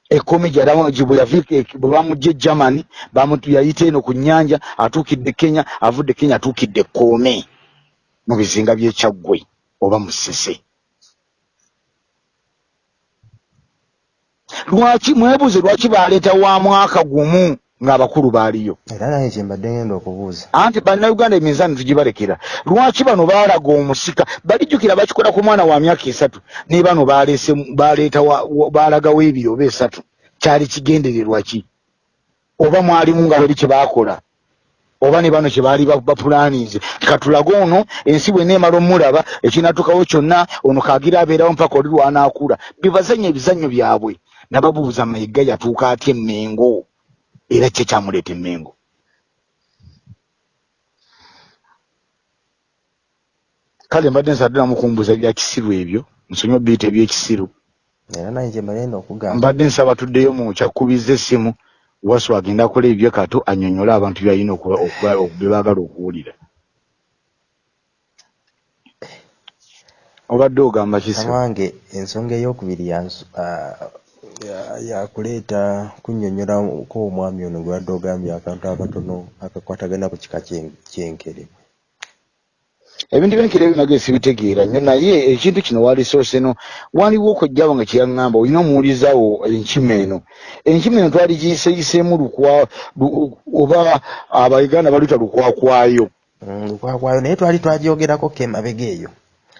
ekkomi gyalabwe yaviika bwe bamugja e germany bamutu yayita eno ku nnyanja atuukidde kenya avudde kenya atuukidde ekkoome mu bizinga by'ekyaggwe oba mu lwaki mwebuuze lwaki baleeta wa mwaka gumu ng'abakulu baaliyo? Era nange kyembadde ngenda okubuuza. Anti bannayuganda eminzaani tugibalekera. Lwaki bano baalaga omusika? Balijjukira bakikola ku mwana wa myaka esatu. Ne bano baleese baleeta baalagawo ebiri oba esatu. Kyali kigendererwa ki? Oba mwalimu nga bali kye baakola? Oba ne bano kye baali ba- bapulaanize katulage ono ensi bwe neemala omulaba ekinatukawo kyonna ono kaagira abeerawo mpaka oli lwanaakula. Bibazanya ebizannyo byabwe nababuuza mayiga yatuuka atya emmengo? Era kye kyamuleeta emmengo. Kale mbadde nsadde namukumbuuza bya kisiru ebyo nsonyi obiyita ebyekisiru era nange kyembadde ngenda okugamba. Mbadde nsaba tuddeyo mu kyakkubiza essimu wasu agenda akola ebyo kato annyonnyole abantu byalina bye baagala okuwulira. Obadde ogamba kisi amange ensonga eyokubiri yakuleeta kunnyonnyolako omwami ono gwe wadde ogambye akantu akatono akakwatagana ku kika kyen- kyenkere ebintu byenkera ebyo nage sibitegeera nnyo naye ekintu kino walisoose no waliwo okojjabo nga kyeyaŋŋamba olina omuwulizawo enkima eno. Enkima eno twali giyiseeyiseemu lukwa lu- oba abauganda baluyita lukwakwayo Mm, lukwakwayo naye twali twagyogerako ke emabega eyo.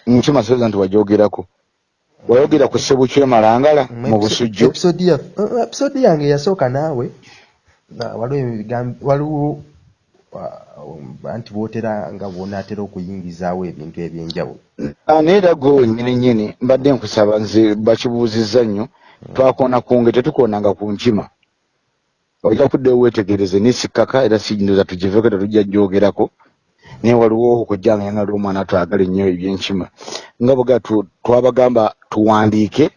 Nkima soza nti wajogeraku wayogera ku ssebukyemalangala mu busujju. episode ya- eh, yange eyasooka naawe. Na- waliwo ah, anti bwotera nga bwonaatera okuyingizaawo ebintu ebyenjawulo. Ah, naye era gwe wennyini nnyini mbadde nkusaba nze bakibuuzizza nnyo. Twakona kunge tetukonanga ku nkima. Ojja kuddeyo weetegereze nisikkaka era sindoza tugiveko tetujja gyogerako naye waliwo okujjanga yangala omwana twagala ennyo ebyenkima nga bwega tu- twabagamba tuwandiike.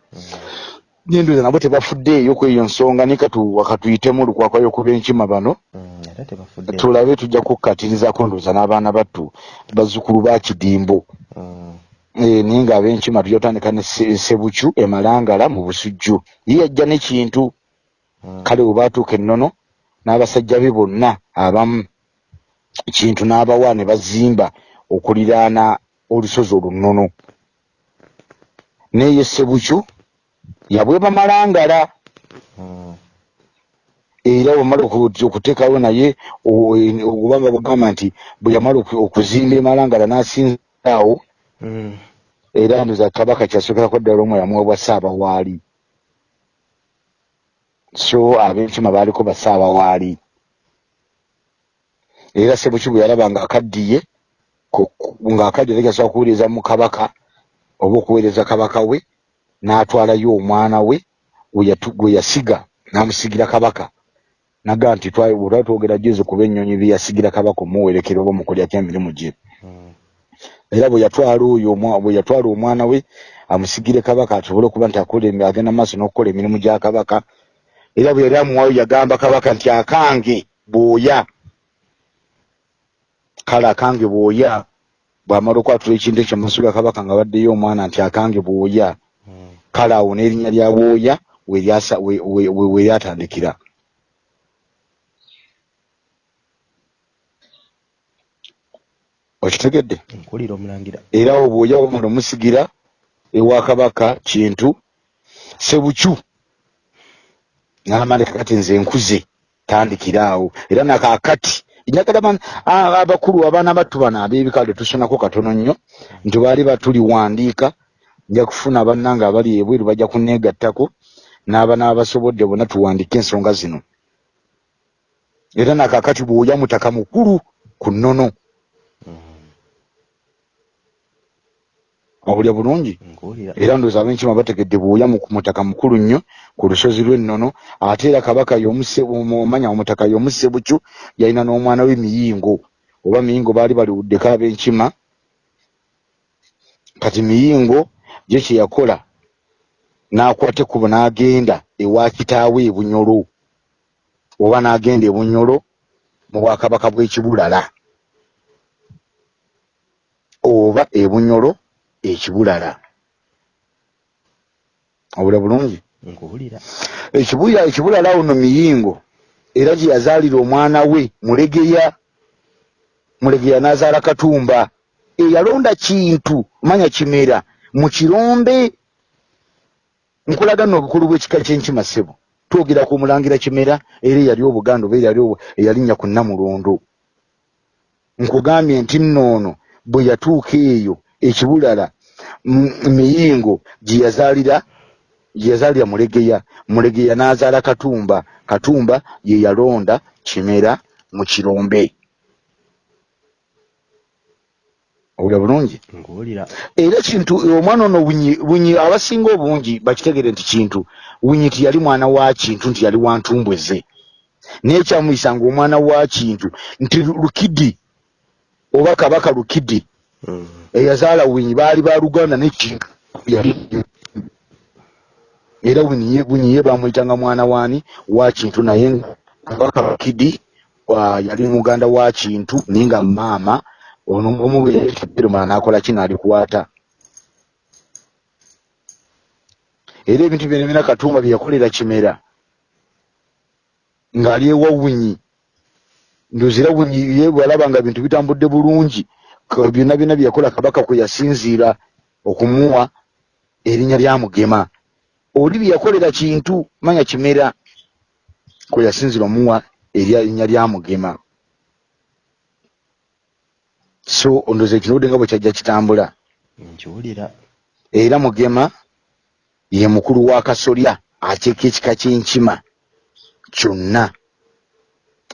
Nendoza nabo tebafuddeeyo kweyo nsonga naye katu wakatuyitemu lukwakwayo kuba enkima bano. Mm, tebafudde tulabe tujja kukkatirizako ndooza n'abaana battu bazzukulu ba kidimbo. Mm, Eh, naye ng'ab'enkima tujja kutandika ne Se- sebucu emalangala mu busujju. Ye yajja n'ekintu mm, kale bwe baatuuka ennono n'abasajja be bonna abamu kintu n'abawa ne bazimba okuliraana olusozi olunnono. Naye sebucu yabweba malangala mm, era bwamala oku- okuteekawo naye o- e- obanga bagamba nti bwe yamala oku- okuzimba emalangala n'asinzaawo mm, era ndoza kabaka kyasookerako ddala omwe yamuwebwa saabawaali so ab'enkima baaliko basaabawaali era sebuki bwe yalaba ng'akaddiye ku- ku- ng'akaddiye tegasobola kuweereza mu kabaka oba okuweereza kabaka we n'atwalayo omwana we gwe yasiga n'amusigira kabaka. Naga nti olwa twogera juzi kuba ennyonyi bye yasigira kabaka omuwerekera oba omukolyako emirimu gye. Mm, era bwe yatwala oyo bwe yatwala omwana we amusigire kabaka asobole okuba nti agenda maaso n'okukola emirimu gya kabaka. Era bwe yali amuwayo yagamba kabaka nti akange bw'oya kale akange bw'oya bw'amala okwatula ekintu ekyo mumaaso ga kabaka nga baddeyo omwana nti akange bw'oya. Mm, kale awo n'erinnya lya bwoya we lyasa- we- we- we- we lyatandikira. Okitegedde? Era awo bw'oja wamala omusigira ewa kabaka kintu sebucu n'amaleka kati nze nkuze tandikira awo. Era nakakati njagala abakulu abaana battu bano ab'ebikale tusonako katono nnyo nti baali batuliwandiika nja kufuna bannange abali ebweru bajja kuneegattako n'aba n'abasobodde bonna tuwandiike ensonga zino. Era nakakati bw'oja mutaka mukulu ku nnono awulya bulungi. Era ndowooza ab'enkima bategedde bw'oya mu- ku mutaka mukulu nnyo ku lusozi lw'ennono ate era kabaka y'omuse- omu- omanya omutaka y'omusebucu yalina n'omwana we miyingo oba miyingo baali baliwuddeko ab'enkima. Kati miyingo ye kye yakola n'akwata ekkubo n'agenda ewa kitaawe ebunyolo oba n'agenda ebunyolo mu bwakabaka bw'ekibulala. Oba ebunyolo ekibulala. Obula bulungi? Ekibuya ekibulala uno miyingo era gye yazaalira omwana we mulegeya. Mulegeya n'azaala katumba. Eyalonda kintu manya kimera mu kirombe. Nkulaga nno obukulu bw'ekika ky'enkima ssebo. Twogera ku mulangira kimera era eyali obuganda oba eyali eyalinnya ku nnamulondo nkugambye nti nnoono bwe yatuuka eyo ekibulala m- miyingo gye yazaalira mulegeya. Mulegeya n'azaala katumba. Katumba ye yalonda kimera mu kirombe. Owulira bulungi? Era kintu omwana ono bunyi bunyi abasinga obungi bakitegere nti kintu. Bunyi tiyali mwana wa kintu nti yali wa ntumbweze naye kyamuyisanga omwana wa kintu nti lukidi oba kabaka lukidi eyazaala winyi baali ba luganda nekintu era bunyiye bamwyitanga mwana waani wa kintu naye kabaka lukidi wa- yali muganda wa kintu naye nga maama. Omubeeromala n'akola ki? N'alikwata era ebintu byona katumba bye yakolera kimera. Ng'ali ewa winyi ndozira winyi ye bwalaba nga bintu bitambudde bulungi byonna byonna bye yakola kabaka kwe yasinziira okumuwa erinnya lya mugema. Oli bye yakolera kintu manya kimera kwe yasinziira omuwa erinnya lya mugema. So ondooza ekinobudde nga bwe kyajja kitambula. Nkiwulira. Era mugema ye mukulu wa kasolya akyeka ekika ky'enkima kyonna.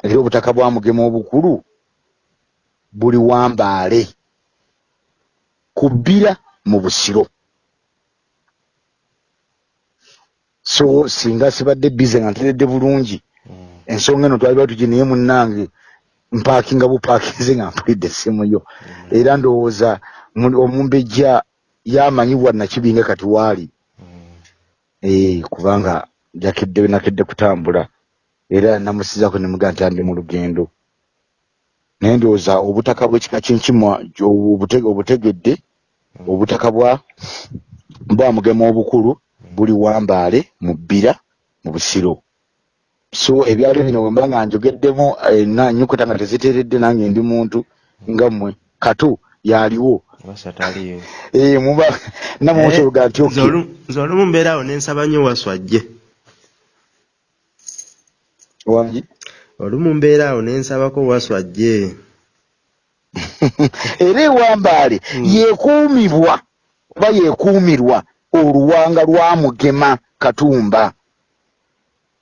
Era obutaka bwa mugema obukulu buli wambaale ku bbira mu busiro. So singa sibadde bize nga nteredde bulungi Mm, ensonga eno twali batugi naye munnange mpaakinga bupaakinze nga mpulidde essimu yo. Era ndowooza mu- omumbejja yamanyibwa nakibinga kati waali. Mm, ee kubanga jakedde nakedde kutambula. Era namusizako nemugaa nti andi mu lugendo naye ndowooza obutaka bw'ekika kyenkimwa obute- obutegedde obutaka bwa mugema obukulu buli wambaale mu bbira mu busiro. So ebyalo bino bwe mba nga njogeddemu eh, na nyukuta nga teziteeredde nange ndi muntu nga mmwe katu yaliwo wasataliyo Eh, nti nze nze olumu mbeerawo nensaba nnyo waswajje wangi olumu mbeeraawo nensabako waswajje era ewambaale Mm. yekuumibwa oba yekuumirwa oluwanga lwa mugema katumba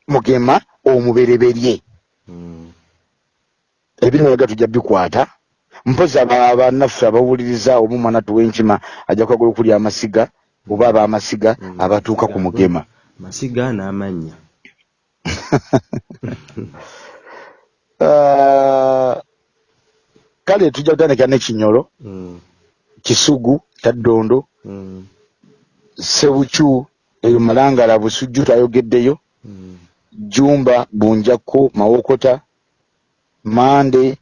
mugema omubereberye Mm. ebiri walaga tujja bikwata mpozi aba- bannaffe abawuliriza oba omwana tuwenkima ajja kwagala okulya amasiga oba abaamasiga Mm. abatuuka ku mugema masiga n'amannya kale tujja kutandika n'ekinyolo Mm. kisugu taddondo Mm. sebucu eyo malangala busujju twayogeddeyo Mm. jumba bunjakko mawokota mande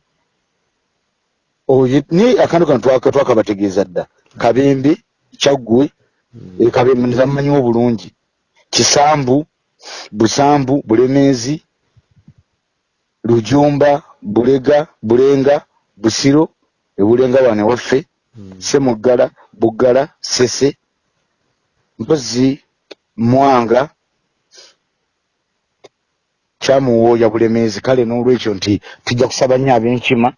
ni akantu kano twaka- twakabategeeza dda kabembe kyaggwe Mm. e, kabembe nezamumanyiwo bulungi kisambu busambu bulemeezi lujumba bulega bulenga busiro ebulenga wane waffe Mm. semuggala buggala sese mpozi mwanga kyamuwooya bulemeezi kale n'olwekyo nti tujja kusaba nnyo ab'enkima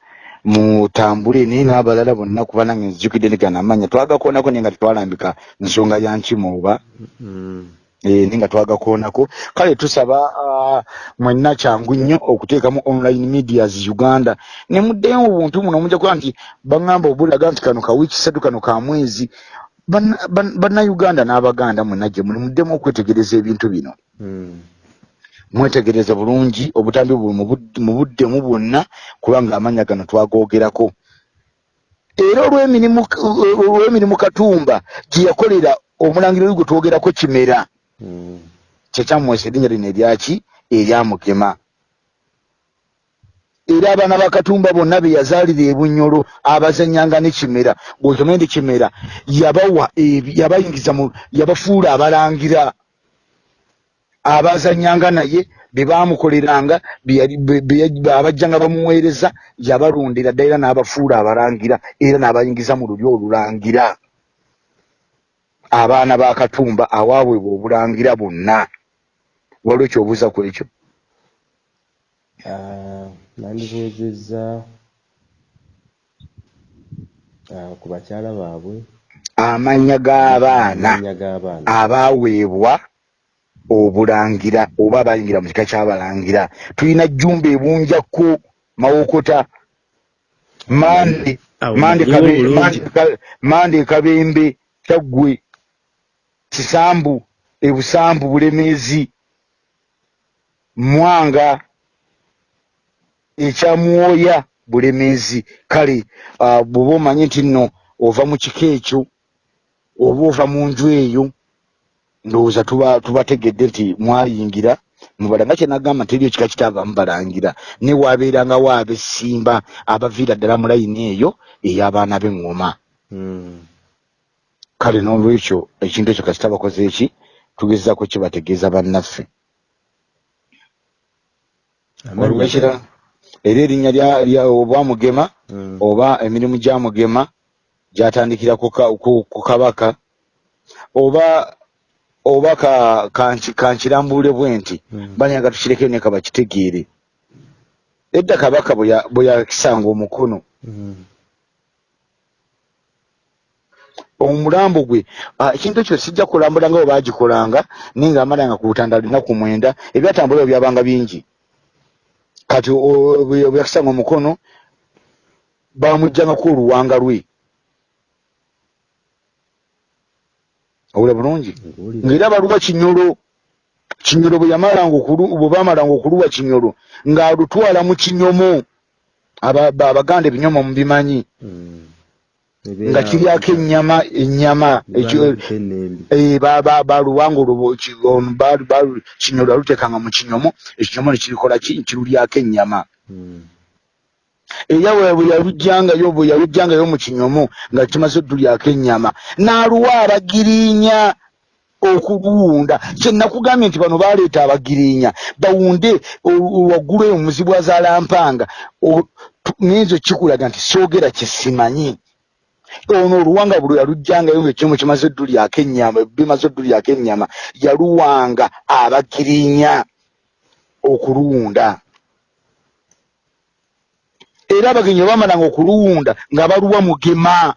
mutambule naye n'abalala bonna kuba nange nzijukidde negana amanya twagakoonako naye nga tetwalambika nsonga ya nkima oba Mm. Naye nga twagakoonako. Kale tusaba ah, mwenna kyangu nnyo okuteekamu online medias uganda. Ne muddeyo mu buntu muno mujja kuba nti baŋŋamba obulaga nti kano kawiiki ssatu kano ka mwezi. Banna- ban- bannayuganda n'abaganda mwenna gye muli muddemu okwetegereza ebintu bino. Mm. mwetegereze bulungi obutambi buli mu bud- mu buddemu bwonna kubanga amanya gano twagoogerako era olw'emirimu olw'emirimu katumba gye yakolera omulangira oyo gwe twogerako kimera Mm. kyekyamwesa erinnya lino eryaki? Eryamugema era abaana ba katumba bonna be yazaalira ebunyolo abazanyanga ne kimera. Gwekimanyi nti kimera yabawa yabayingiza mu yabafuula abalangira. Abazanyanga naye be baamukoleranga abajjanga bamuweereza yabalondera ddala era n'abafuula abalangira era n'abayingiza mu lulyo olulangira abaana ba katumba awaabwebwa obulangira bonna. Waliwo ekyobuuza ku ekyo? Ah, nandibuuzizza ah, ku bakyala baabwe. Amannya g'abaana. Abaaweebwa obulangira oba abayingira mu kika ky'abalangira. Tulina jjumba ebunjakko mawokota. Mande Ka- mande kabembe kyaggwe kisambu ebusambu bulemeezi. Mwanga ekyamwoya bulemeezi. Kale bw'oba omanyi nti nno ova mu kika ekyo oba ova mu nju eyo ndowooza tuba tubategedde nti mwayingira mubala nga kyenagamba teriyo kika kitaavaamu balangira. Ne waabeerangawo ab'essimba abaviira ddala mu layini eyo ey'abaana b'eŋŋoma Mm. Kale n'olwekyo ekintu ekyo kasita bakoze eki? Tugezaako kibategeeza bannaffe? Waliwo Amannya ekira era erinnya obwamugema Mm. oba emirimu gya mugema gyatandikira ku ka- ku- ku kabaka oba oba ka- kanki- kankirambule bwe nti Mm. banyaga tukirekeyo ne kabakitegeere. Edda kabaka bwe ya- bwe yakisanga omukono omulambo gwe. Ah, ekintu ekyo sijja kulambula nga bwe baagikolanga naye ngaamalanga ku butanda lunaku mwenda ebyatambula ebyo byabanga bingi. Kati o- bwe bwe yakisanga omukono bamugjangaku oluwanga lwe. Owula bulungi? Ng'era baluwa kinyolo kinyolo bwe baamalanga okuluwa kinyolo ng'alutwala mu kinyomo. Aba- ba- abaganda ebinyomo mubimanyi. Mm. Ebeera nga kiryako ennyama ennyama Balutte ennembi. Eh, ba- ba- baluwanga olwo ki- ono balu- balu- kinyomo baluteekanga mu kinyomo ekinyomo nekirikola ki? Kirulyako ennyama. Mm. era bwe yalujjangayo bwe yalujjangayo mu kinyomo nga kimaze oddulyako ennyama n'aluwa abagiriinya okuluwunda kyenakugambye nti bano baleeta abagiriinya bawunde waggulu eyo muzibu azaalampanga ngenzo kikulaga nti soogera kyesimanyi ono oluwanga buli yalujjangayo ngaekimu kimaze oddulyako ennyama bimaze oddulyako ennyama yaluwanga abagiriinya okuluwunda era abagenyi bwe bamalanga okuluwunda nga baluwa mugema.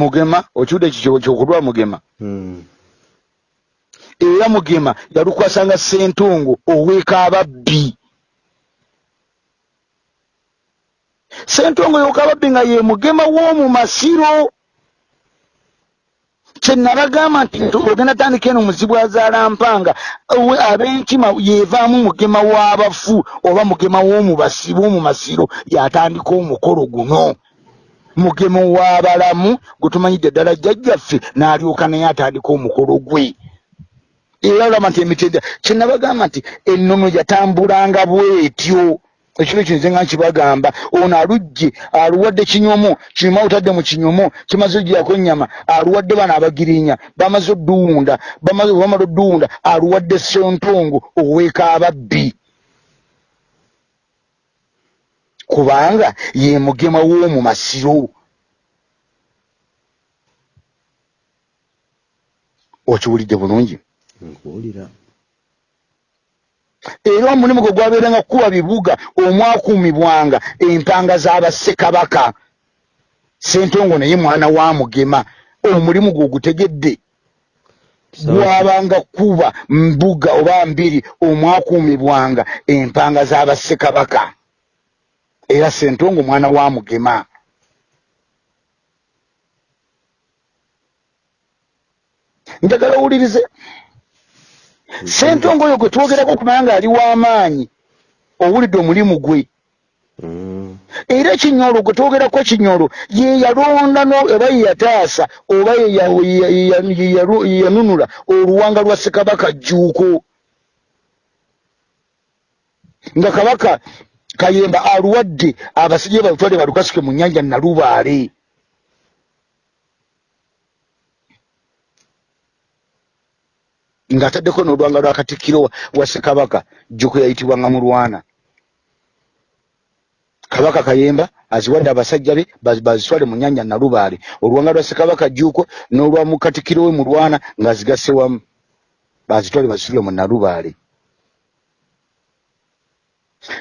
Mugema? Okiwudde ekyo kyokulwa mugema. Mm. era mugema yalukwasanga sentongo oweeka ababbi sentongo yoka ababbi nga ye mugema w'omu masiro. Kyenabagamba nti ogenda tandika eno muzibu azaalampanga owe- ab'enkima yevaamu mugema w'abafu oba mugema b'omu masiro yatandika omukolo guno. Mugema w'abalamu gwe tumanyidde ddala jjajjaffe n'alyoka naye atandika omukolo gwe. Era olaba nti emitendera kyenabagamba nti ennono yatambulanga bwetyo ekiro kino nze nga nkibagamba ono alugje aluwadde kinyomo kinyomo awutadde mu kinyomo kimaze ogirako ennyama aluwadde bano abagirinya bamaze odduwunda bamala odduwunda aluwadde sentongo oweeka ababbi. Kubanga ye mugema w'omu masiro okiwulidde bulungi? Nkuwulira era omulimu gwe gwabeeranga kukuba bibuga omwakuumibwanga empanga z'abassekabaka sentongo naye mwana wa mugema omulimu gwe ogutegedde. Gwabanga kuba mbuga oba mbiri omwakuumibwanga empanga z'abassekabaka era sentongo mwana wa mugema. Njagala owulirize sentongo oyo gwe twogerako okumanya ng'ali w'amaanyi owulidde omulimu gwe. Mm. era ekinyolo gwe twogerako kinyolo ye yalonda oba ye yataasa oba ye yanunula oluwanga lwa ssekabaka jjuuko. Nga kabaka kayemba aluwadde abasajja be balutwale balukasuke mu nnyanja nalubaale ng'ataddeko n'oluwanga lwa katikkiro wa- ssekabaka jjuuko yayitibwanga mulwana. Kabaka kayemba aziwadde abasajja be baz- bazitwale mu nyanja nalubaale. Oluwanga lwa ssekabaka jjuuko n'olwa mukatikiro we mulwana ng'azigasse wamu. Bazitwale bazisubire mu nalubaale.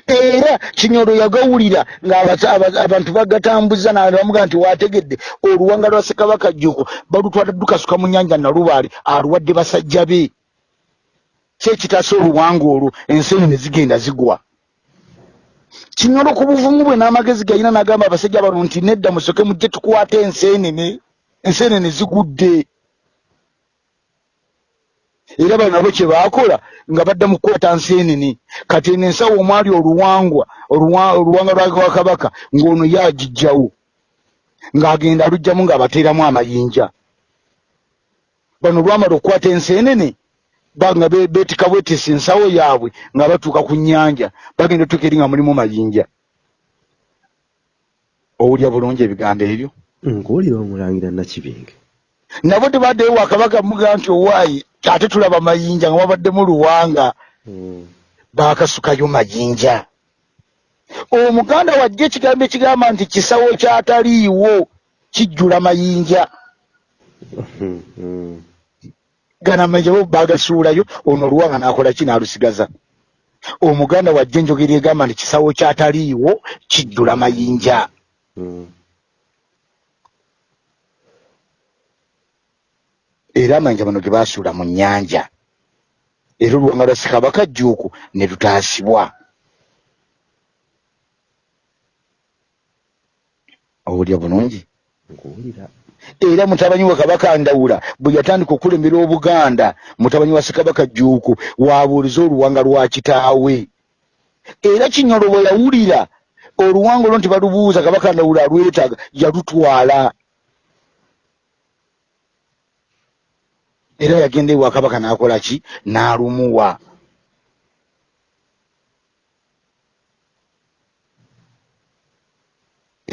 Era kinyolo yagawulira ng'abantu bagatambuza nabamuga nti wategedde oluwanga lwa ssekabaka jjuuko balutwala dukasuka mu nyanja nalubaale aluwadde basajja be kyekitaasa oluwanga olwo? Ensenyi ne zigenda zigwa. Kinyolo ku buvumu bwe n'amagezi gayina n'agamba abasajja bano nti nedda musoke mujje tukwate enseenene. Enseenene zigudde. Era bano nabo kye baakola nga badda mu kukwata nseenene. Kati eno ensawo omwali oluwangwa oluwa- oluwanga lwa kabaka ng'ono ye agijjawo ng'agenda alugjamu ng'abateeramu amayinja. Bano lwamala okukwata enseenene banga be- beetika bwetisa ensawo yaabwe nga batuuka ku nnyanja bagenda otuuka eri nga mulimu mayinja. Owulya bulungi ebigambo ebyo? Nkuwulira omulangira nakibinge nabo tebaddeyo wakabaka muga nti owaayi ate tulaba mayinja nga wabaddemu luwanga. Mm. baakasukayo mayinja. Omuganda wajja ekigambo ekigamba nti kisawo kyataliiwo kijjula mayinja Mm. gana amayinja bo baagasuulayo ono oluwanga n'akola ki? N'alusigaza. Omuganda wajja enjogera egamba nti kisawo kyataliiwo kijjula mayinja. Mm. era amayinja bano ge baasuula mu nnyanja. Era oluwanga lwa ssekabaka jjuuku ne lutaasibwa owulya bulungi? Nkuwulira era mutabanyi wa kabaka ndawula bwe yatandika okulembera obuganda mutabanyi wa ssekabaka jjuuku wabuuliza oluwanga lwa kitaawe. Era kinyolo bwe yawulira oluwango olwo nti balubuuza kabaka ndawula alwetaaga yalutwala. Era yagenda ewa kabaka n'akola ki? N'alumuwa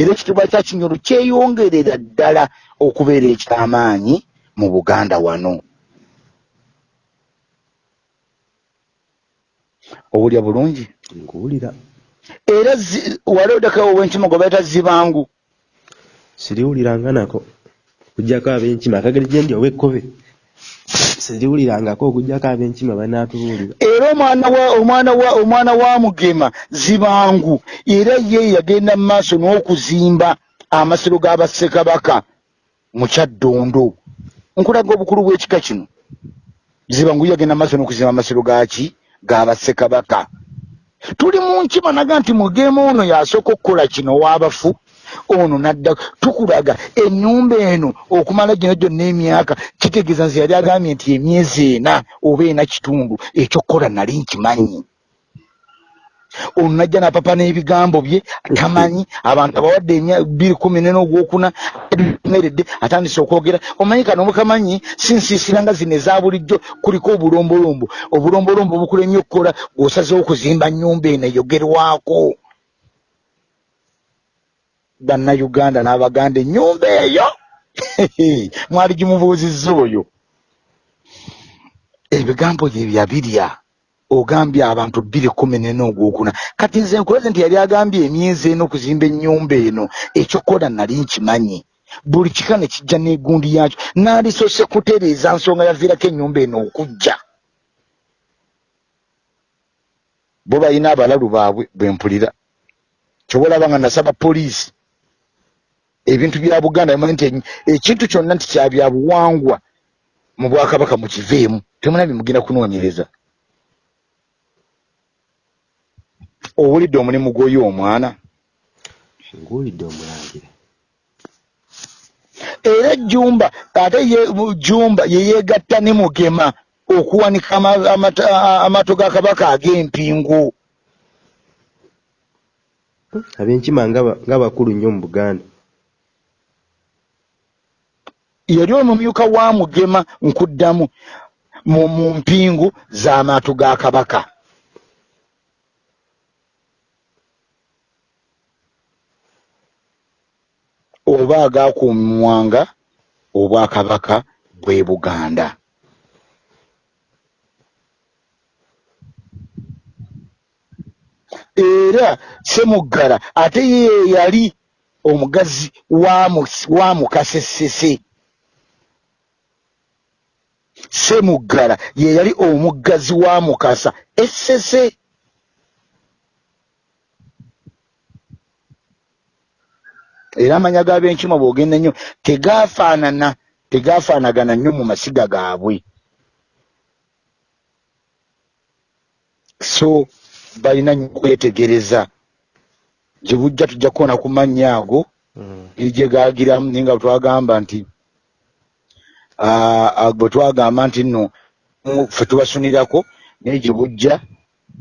era ekitiibwa kya kinyolo kyeyongerera ddala okubeera ekyamaanyi mu buganda wano. Owulya bulungi? Nkuwulira. Era wali odakawo obwenkima gwe bayita zibangu. Siriwuliranga nako. Okujjako ab'enkima akageri gye ndi ow'ekkobe siriwulirangako okujjako ab'enkima banaatubuulira. Era omwana wa omwana wa omwana wa mugema zibangu. Era ye yagenda mu maaso n'okuzimba amasiro g'abassekabaka mu kyaddondo. Nkulaga obukulu bw'ekika kino. Zibangu yagenda mu maaso n'okuzimba amasiro gaki g'abassekabaka tuli mu nkima naga nti mugema ono yasooka okukola kino w'abafu ono nadda tukulaga ennyumba eno okumala gino gyonna emyaka kitegeeza nze yali agambye nti emyezi ena oba ena kitundu ekyokukola nali nkimanyi. Ono najja napapa n'ebigambo bye tamanyi abantu abawadde bbiri kumi nene ogwokuna meredde atandise okwogera. Omanyi kano mukamanyi sinsiisira nga zino eza bulijjo kuliko obulombolombo. Obulombolombo bukulemye okukola gwosazewo okuzimba nnyumba eno eyogerwako bannayuganda n'abaganda ennyumba eyo mwali gimubuuzizza oyo. Ebigambo bye byabirya ogambye abantu bbiri kumi nena ogwokuna. Kati nze nkulaze nti yali agambye emyezi eno okuzimba ennyumba eno ekyokukola nali nkimanyi. Buli kika ne kijja n'egundi yakyo naalisose kutereeza nsonga yaviirako ennyumba eno okujja. Bo balina abalalu baabwe bwempulira kyobalaba nga nasaba poliisi ebintu bya buganda bimanyi nti ekintu kyonna nti kya bya buwangwa mu bwakabaka mukiveemu temunabye mugenda kunoonyereza. Owulidde omulimu gw'oyo omwana? Nguwulidde omulangira era jumba ate ye mu- jumba yeyeegatta ne mugema okuwanika ama- amata- a- amaato ga kabaka ag'empingu ab'enkima nga bakulu nnyo mu buganda yali omumyuka wa mugema nkuddamu mu mpingu z'amaato ga kabaka. Oba agaakuumwanga obwakabaka bw'e buganda. Era semuggala ate ye yali omugazi wa Mu- wa mukasesese semuggala ye yali omuggazi wa mukasa essese era amanya g'ab'enkima bw'ogenda nnyo tegaafaanana tegaafaanagana nnyo mu masiga gaabwe so balina nnyo okwetegereza gye bujja tujja kuwona ku mannya ago Mm. eri gye gaagiramu naye nga twagamba nti bwe twagamba nti nno ffe tubasunirako naye gye bujja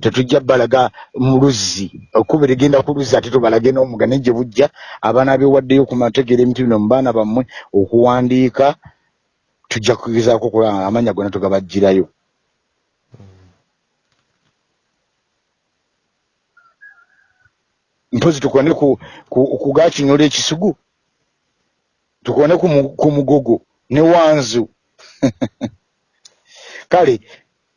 tetujja balaga mu luzzi. Okuba erigenda ku luzzi ate tubalage n'omuga naye gye bujja abaana bewaddeyo ku mategeera emitu bino mu baana bammwe okuwandiika tujja kugezaako okola amannya gonna tugabajjirayo. Mpozi tukone ku, ku, ku gakinyola ekisugu? Tukone ku, ku mugogo ne wanzu. Kale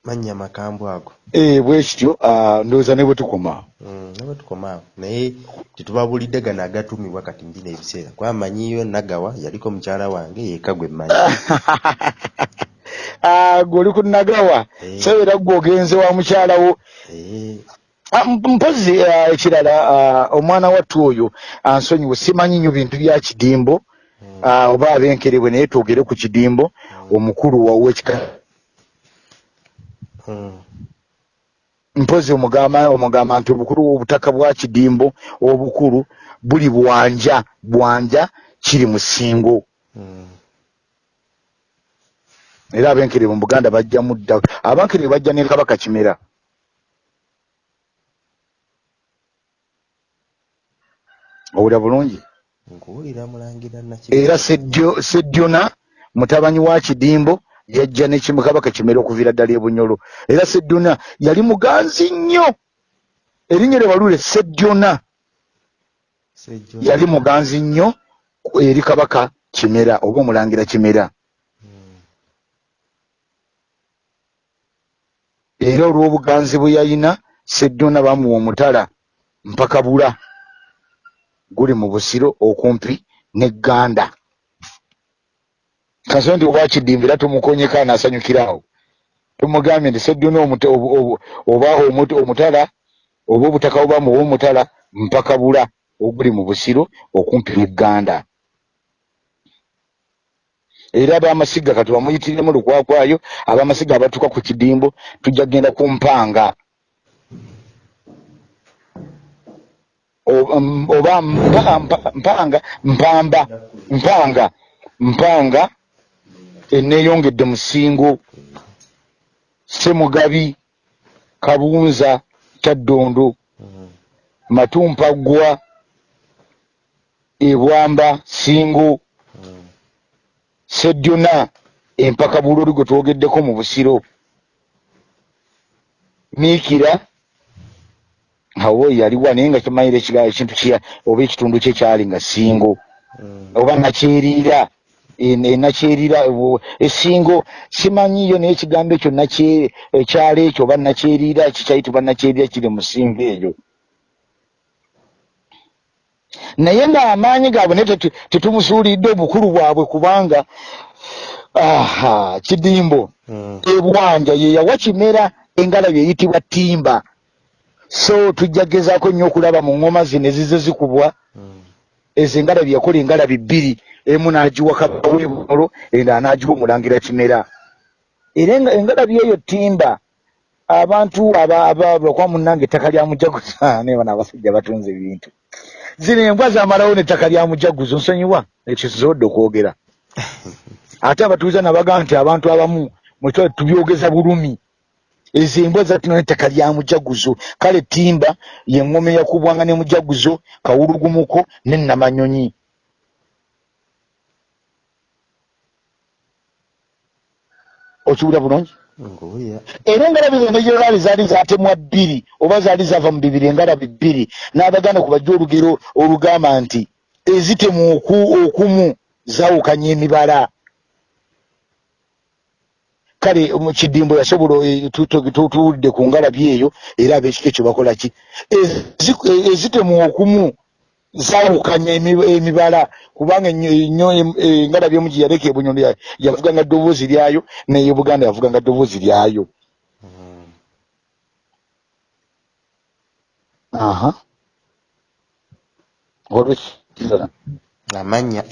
mannya makambwe ago. eh, bwe kityo ah, ndowooza ne bwe tukoma. Mm, naba tukoma. Awo naye tetubabulidde gano agatumibwa kati mbina ebiseera kwamanyiyo nagawa yaliko mukyala wange yeka gwe mmanyi. Ah, gwe oli ku nagawa. Eh. so era gwe ogenze wa mukyalawo Eh, Ah, m- mpozi ah, ekirala ah, omwana wattu oyo ansonyiwe simanyi nnyo bintu bya kidimbo. ah, Ah, oba ab'enkerebwe naye twogere ku kidimbo hmm. omukulu wowekika hmm. mpozi omugamba omugamba nti obukulu obutaka bwa kidimbo obukulu buli bwanja bwanja kiri musingo hmm. era abenkerebwe mu buganda bajja mudda abankerebwe bajja ne kabaka kimera. Owulira bulungi? Era sedyona mutabanyi wa kidimbo yajja nekimukabaka kimera okuviira ddala ebunyolo era sedyona yali muganzi nnyo. Erinnya lye balule sedyona yali muganzi nnyo eri kabaka kimera oba omulangira kimera. Era olw'obuganzi bwe yalina seddona bamuwa omutala mpaka bula guli mu busiro okumpi n'egganda. Kanso nti obwakidimba era tumukonyeko anaasanyukirawo tumugambye nti obu- oba omutala oba obutaka obamuwa omutala mpaka bula oguli mu busiro okumpi n'egganda. Era abamasiga kati bamuyitiremu lukwakwayo abamasiga abatuuka ku kidimbo tujja kgenda ku mpanga oba mpa- mpa- mpanga mpamba mpanga mpanga eneeyongedde musingo semugabi kabunza kyaddondo matumpaggwa ebwamba singo sedyona empaka bulori gwe twogeddeko mu busiro miikira awo yaliwa naye nga kimanyire ekiga- ekintu kya oba ekitundu kye kyali nga singo. Oba nakyeriira en- enakyeriira wo- esingo simanyiyo naye ekigambo ekyo ekyalo ekyo oba nakyeriira kikyayitibwa nakyeriira kiri mu singo eyo. Naye ng'amaanyi gaabwe naye tetu- tetumusuulidde obukulu bwabwe kubanga aha kidimbo. Ebwanja ye yawa kimera engalabi eyitibwa ttimba so tujja gezaako nnyo okulaba mu ngoma zino ezize zikubwa ezo engalabi yakola engalabi bbiri emu n'agiwa kabaka w'ebunolo endala n'agiwa omulangira kimera. Era enga- engalabi eyo ttimba abantu aba- aba- lwakuba munnange ettaka lya mujaguza naye bano abasajja batunze ebintu. Zino embwa zamalawo n'ettaka lya mujaguzo nsonyiwa ekyo sizodde okwogera. Ate abatuuza nabagaa nti abantu abamu mwetwa tubyogeza bulumi ezo embwa zatino n'ettaka lya mujaguzo. Kale ttimba yeŋŋoma eyakubwanga ne mujaguzo kawulugumuko ne namanyonyi. Okiwulira bulungi? Era engalabi zonna gyeraali zaali zatemwa bbiri oba zaali zava mu bibiri engalabi bbiri n'abaganda ku bajja olugero olugamba nti ezitemu oku okumu zaawukanya emibala kale mu kidimbo yasobola eh, tu- tu- tu- tuwulidde ku ngalabi eyo era ab'ekika ekyo bakola ki? Ezi- eh, ezitemu okumu zaawukanya emi- emibala kubanga em- eh, engalabi emu gye yaleka ebunyolo ya- yavuganga ddoboozi lyayo n'ey'ebuganda yavuganga ddoboozi lyayo. Aha. Olwekizana amanya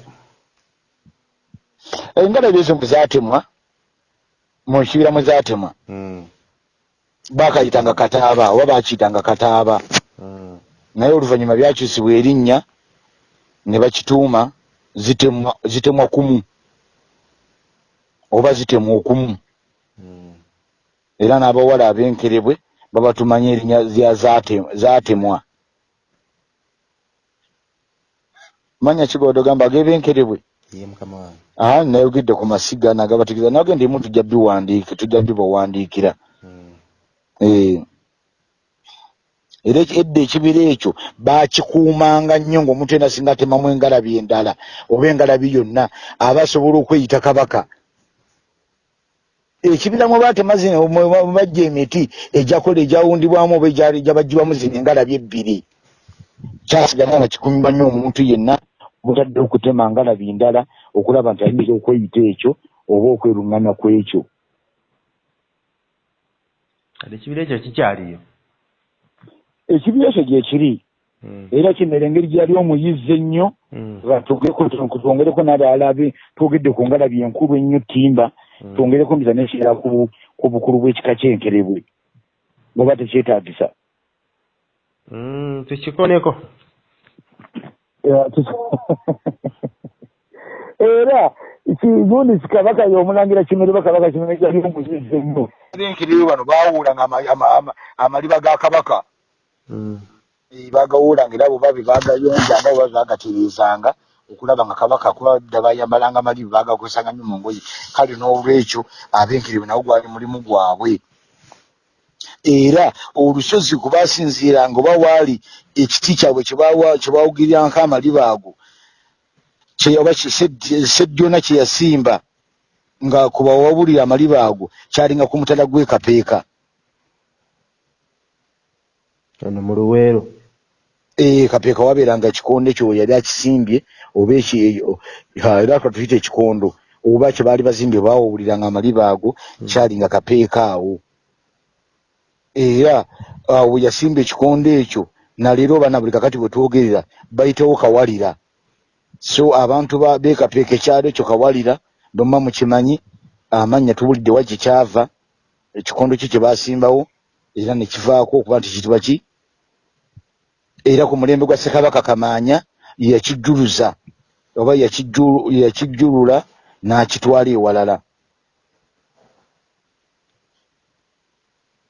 engalabi ezo bwe zaatemwa mu kibira mwe zaatemwa Mm, baakayitanga kataaba oba baakiyitanga kataaba. Mm, naye oluvannyuma byakyusibwa erinnya ne bakituuma zitemwa kumu. Oba zitemwa okumu. Mm. era n'abawala ab'enkerebwe babatumanya erinnya lya zaate- zaatemwa manya kigodo gamba ag'eb'enkerebwe ye mukama wange. Aa nayogedde ku masiga nagabategeeza nage ndimu tujja biwandiike tujja bibawandiikira Mm, Eh. era eki- edda ekibira ekyo baakikuumanga nnyo ng'omuntu ena singa atemamu engalabi endala oba engalabi yonna aba asobola okweyita kabaka. Ekibira mwe baatema zino mwe ba- mwe bajja emiti egyakola egyawundibwamu oba egyali- egyabagibwamu zino engalabi ebbiri. Kyasigala nga kikumibwa nnyo omuntu yenna butadde okutema ngalabi ndala okulaba nti ayinza okweyita ekyo oba okweruŋŋamya ku ekyo kati ekibira ekyo kikyaliyo? Ekibira ekyo gyekiri Mm, era kino era engeri gyali omuyizza ennyo mm, twongereko twongereko n'abalala be twogedde ku ngalabi enkulu ennyo ttimba mm. twongereko mbiza nekiera ku ku bukulu bw'ekika ky'enkerebwe bweba tekyetaagisa. Mm, tukikoneko tu- era kigunisi kabaka y'omulangira kimereba kabaka kimere gyali omuyizza ennyo. Enkerebwe bano baawuulanga ama- ama- ama- amaliba ga kabaka. Mm, Eh, bagawuulanga era boba bebagayonjanga oba bebagatereezanga okulaba nga kabaka kuba dda bayambalanga malibu bagakozesanga nnyo mu ngoye. Kale n'olwekyo abenkeriwe nawo gwali mulimu gwabwe era olusozi kwe basinziiranga oba waali ekiti kyabwe kyebawugirirangako amalibu ago oba seddyona kye yasimba nga kubawabulira amalibu ago kyalinga ku mutala gw'ekapeeka ono mu luweero. Ee kapeeka wabeeranga ekikondo ekyo yali akisimbye oba era katuyita ekikondo oba kye baali bazimbye bawawuliranga amalibu ago hmm. kyalinga kapeeka awo era we yasimba ekikondo ekyo naleero obaana buli kakati bwe twogerera bayitawo kawalira. So abantu bekapeeka ekyalo ekyo kawalira nomma mukimanyi amannya tuwulidde wa kyekyava ekikondo kyo kye basimbawo era nekivaako okuba nti kitibwa ki? Era ku mulembe gwa ssekabaka kamaanya yakijjuluza oba yakijjulula n'akitwala ewalala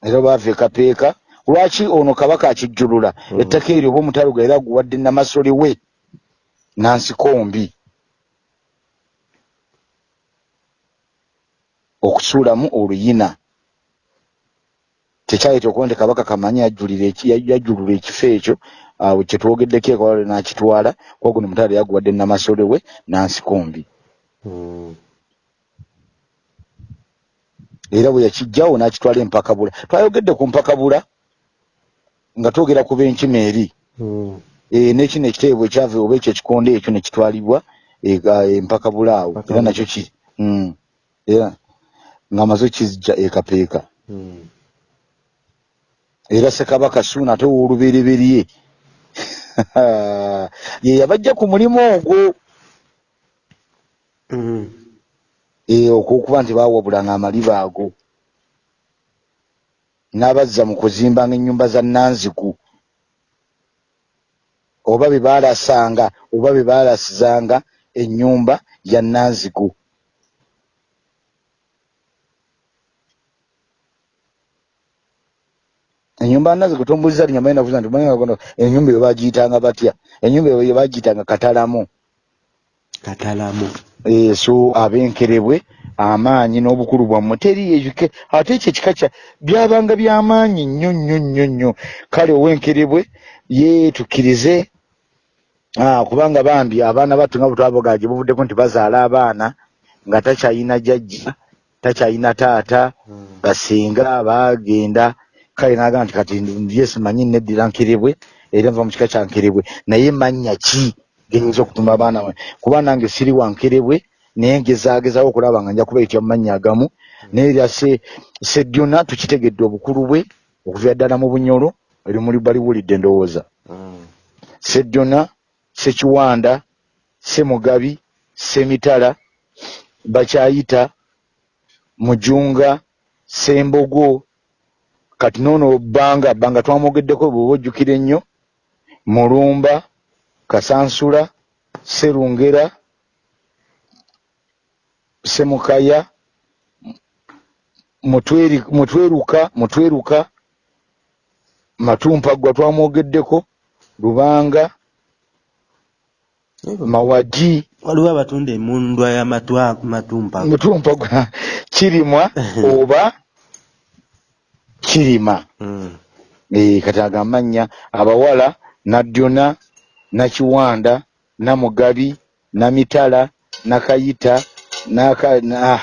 era baava ekapeeka lwaki ono kabaka akijjulula hmm. ettaka eryo oba omutaluga era guwadde namasole we nansikombi okusuulamu oluyina tekyayita okuba nti kabaka kamanyi yajjulula ekifo ekyo awo kyetwogeddeko ekwalale n'akitwala kuba guno mutale yaguwadde namasole we nansikombi hmm. Era bwe yakijjawo n'akitwala empakabula twayogedde ku mpakabula nga twogera ku b'enkima eri. Hmm. e, nekino ekiteebwa ekyava oba ekyo ekikondo ekyo nekitwalibwa empakabula awo. Era nakyo kiri hmm. era ngaamaze kizja ekapeeka. Era sekabaka suuna ate woolubereberye ye yabajja ku mulimu ogwo ee okwokuba nti bawabulanga amaliba ago. N'abazza mu kuzimbanga ennyumba za nanziku oba be baalasanga oba be baalasizanga ennyumba ya nanziku enyumba nazo kutumbuliza linyama ina vuza ntumanya kono enyumba yo bagiyitanga batya? Enyumba yo bagiyitanga katalamu. eh so abenkerebwe amaanyi n'obukulu bwammwe. Teri ate ekyo ekika kya byabanga by'amaanyi nnyo nnyo nnyo nnyo. Kale owenkerebwe yeetukkirize kubanga bambi abaana battu nga bwetwabogaje buvuddeko nti bazaala abaana nga takyayina jjajja takyayina taata hmm. basinga bagenda kale nagamba nti kati ndiye simanyi neddira nkirebwe era nva mukika kya nkirebwe naye manya ki genyinza okutuma abaana kuba nange siri wa nkirebwe naye ngezagezawo okulaba nga nja kubaitya mumanya agamu. Naye erya sedyona tukitegedde obukulu bwe okuvira ddala mu bunyolo erimuli baliwulidde ndowooza. Sedyona sekiwanda semugabi semitala bakyayita mujunga sembogo kati noono bbanga bbanga twamwogeddeko bweoba ojjukira ennyo mulumba kasansula serungera semukaya mutweruka mutweruka matumpaggwa twamwogeddeko lubanga mawagi. Waliwo abatunda emundwa yamatumpaggwa kirimwa oba kirima. Mm. e, kati agamanya abawala nadyona nakiwanda namugabi namitala nakayita naka na,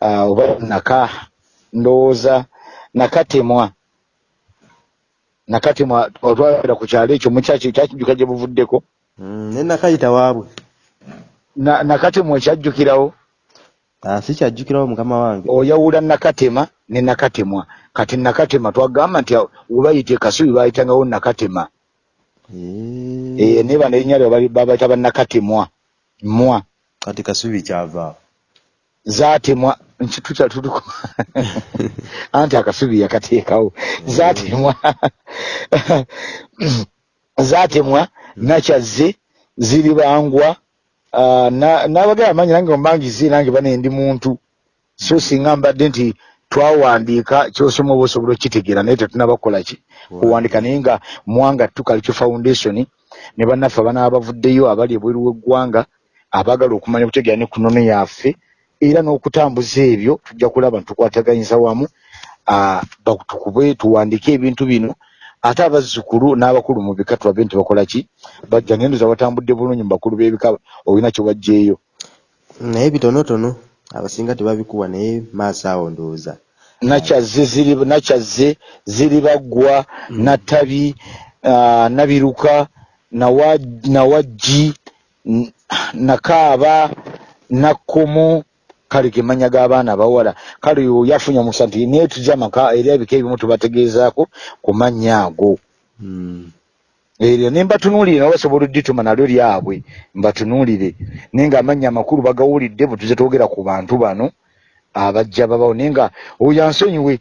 uh, oba naka ndowooza nakatemwa. Nakatemwa otwalira ku kyalo ekyo mukyaki kyakijuka gye buvuddeko. Mm, ne nakayita waabwe? Na, nakatemwa ekyajjukirawo ah, si kyajjukirawo mukama wange. Oyawula nakatema ne nakatemwa. Kati nakatema twagamba nti webayita ekasubi bayitangawo nakatema naye bano erinnya lyo babayita bannakatemwa mwa. Kati kasubi kyava. Zatemwa nkitutatutuku anti akasubi yakateekawo. Zatemwa zatemwa nakyazze ziri bangwa n'abagala amanyi nange ombangize nange bane ndi muntu. So singa mbadde nti twawandiika kyosoma oba osobola okitegeera naye tetunabakola ki? Wow. kuwandiika naye nga muwanga tukalekyo foundation ne bannaffe abanaba bavuddeyo abali ebweru w'eggwanga abaagala okumanya okutegeera ne kunono yaffe era n'okutambuza ebyo tujja kulaba ntukwataganyiza wamu tukube tuwandiike ebintu bino. Ate abazzukulu n'abakulu mu bika tulabe nti bakola ki? Bajja ngendoza batambudde bulungi mu bakulu b'ebika olina kye wajjeeyo. Naye bitonotono abasinga tebabikuwa naye maaso awo ndowooza nakyazze ziri nakyazze ziri baggwa nattabi ah, nabiruka nawa nawaggi nakaaba nakkomo kale ge mannya g'abaana abawala. Kale oyo yafunye omusa nti naye tujja amaka era ebika ebimu tubategeezaako ku mannya ago. Mm. eryo ne mbatunuulire nabo basobola oddituma nalyo lyabwe mbatunuulire. Naye nga amannya amakulu bagawulidde bwe tuze twogera ku bantu bano abajja babawo naye nga oyo ansonyiwe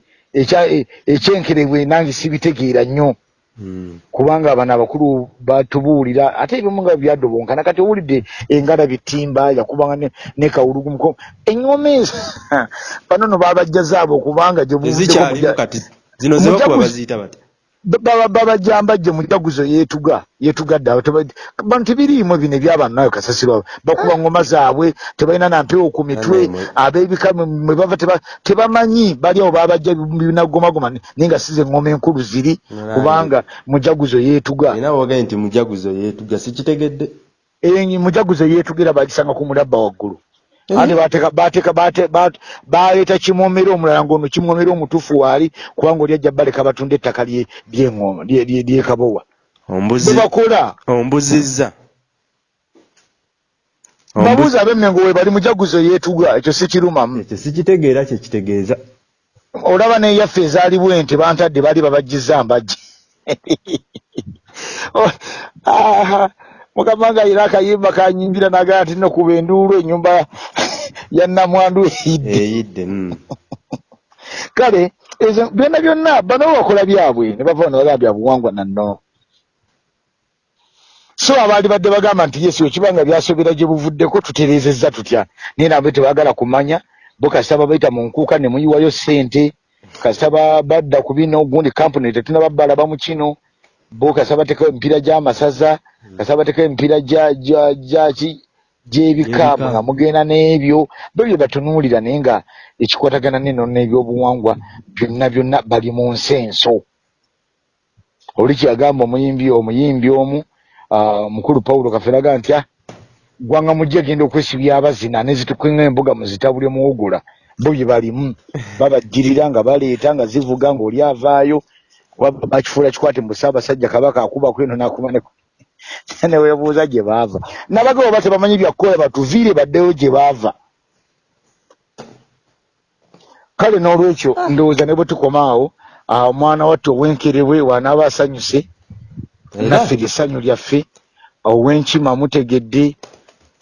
ekyenkerebwe nange sibitegeera nnyo Mm. kubanga abano abakulu batubuulira ate ebimu nga byadobonkana kati owulidde engala bitimba yakubanga ne, kawulugumuko eŋŋoma ezo bano no babajjazaabo kubanga gye buvuddeko tezikyalimu muja- kati zino zebakuba baziyita bati babajambajje mujaguzo yeetuga yeetugadde abo teba- bantu tebiriimu bino ebyabano nayo kasasirwa bakuba ngoma zaabwe tebalina nampewo ku mitwe ab'ebika mwe- mwe bava teba- tebamanyi bali awo babajja binagomagoma naye nga size engoma enkulu ziri kubanga mujaguzo yeetuga. Era boogaye nti mujaguzo yeetuga sikitegedde? Mujaguzo yeetugira bagisanga ku mulabba waggulu Eh? ate bateeka bateeka bate- bate- baleeta kimwomero omulala ng'ono kimwomero omutuufu waali kubanga oli ajja baleka batunda ettaka lye- ly'eŋŋoma lye- lye- ly'ekabowa ombuzi bebakola ombuzizza. Ombu- babuuza ab'emmengo we bali mujaguzo yeetuga ekyo si kirumamu. Ekyo sikitegeera kye kitegeeza. Olaba neyaffe ezaaliwo ente bantadde baali babajjiza mbajje ah, mukama nga ayina akayimba kanyimbira nagaa nti no kuba enduulu ennyumba ya namwandu eyidde. Mm. kale ezo byonna byonna bano bakola byabwe ne bava ne bagamba byabuwangwa nanno so abaali badde bagamba nti yesu ekibanga byasobera gye buvuddeko tutereezezza tutya? Naye nabwe tebaagala kumanya bo kasita babayita mu nkuuka ne muyiwayo ssente kasita ba- badda ku bino gundi kampuni tetunaba balaba mu kino bo kasita bateekawo emipiira gy'amasaza kasita bateekawo emipiira gya- gya- gyaki gy'ebika nga mugenda n'ebyo bo bye batunuulira naye nga ekikwatagana neno n'ebyobuwangwa byonna byonna bali mu nsenso. Oli kyeyagamba omuyimbi omuyimbi omu ah, mukulu pawulo kaferaga nti "Ah, gwanga mujje genda okwesibya abazina nezitukenga embuga muzitabule muwugula bo bye balimu. Babajjirira nga baleeta nga zivuga ng'oli avaayo kuba bakifuula kikwate mu ssaabasajja kabaka akubako eno nakumaneko neweebuuza gye baava. Nabagabo ba tebamanyi byakukola batuviire baddeyo gye baava. Kale n'olwekyo ndowooza ne bwe tukoma awo ah, omwana watte ow'enkerebwe wanaaba asanyuse naffe lyessanyu lyaffe ow'enkima mutegedde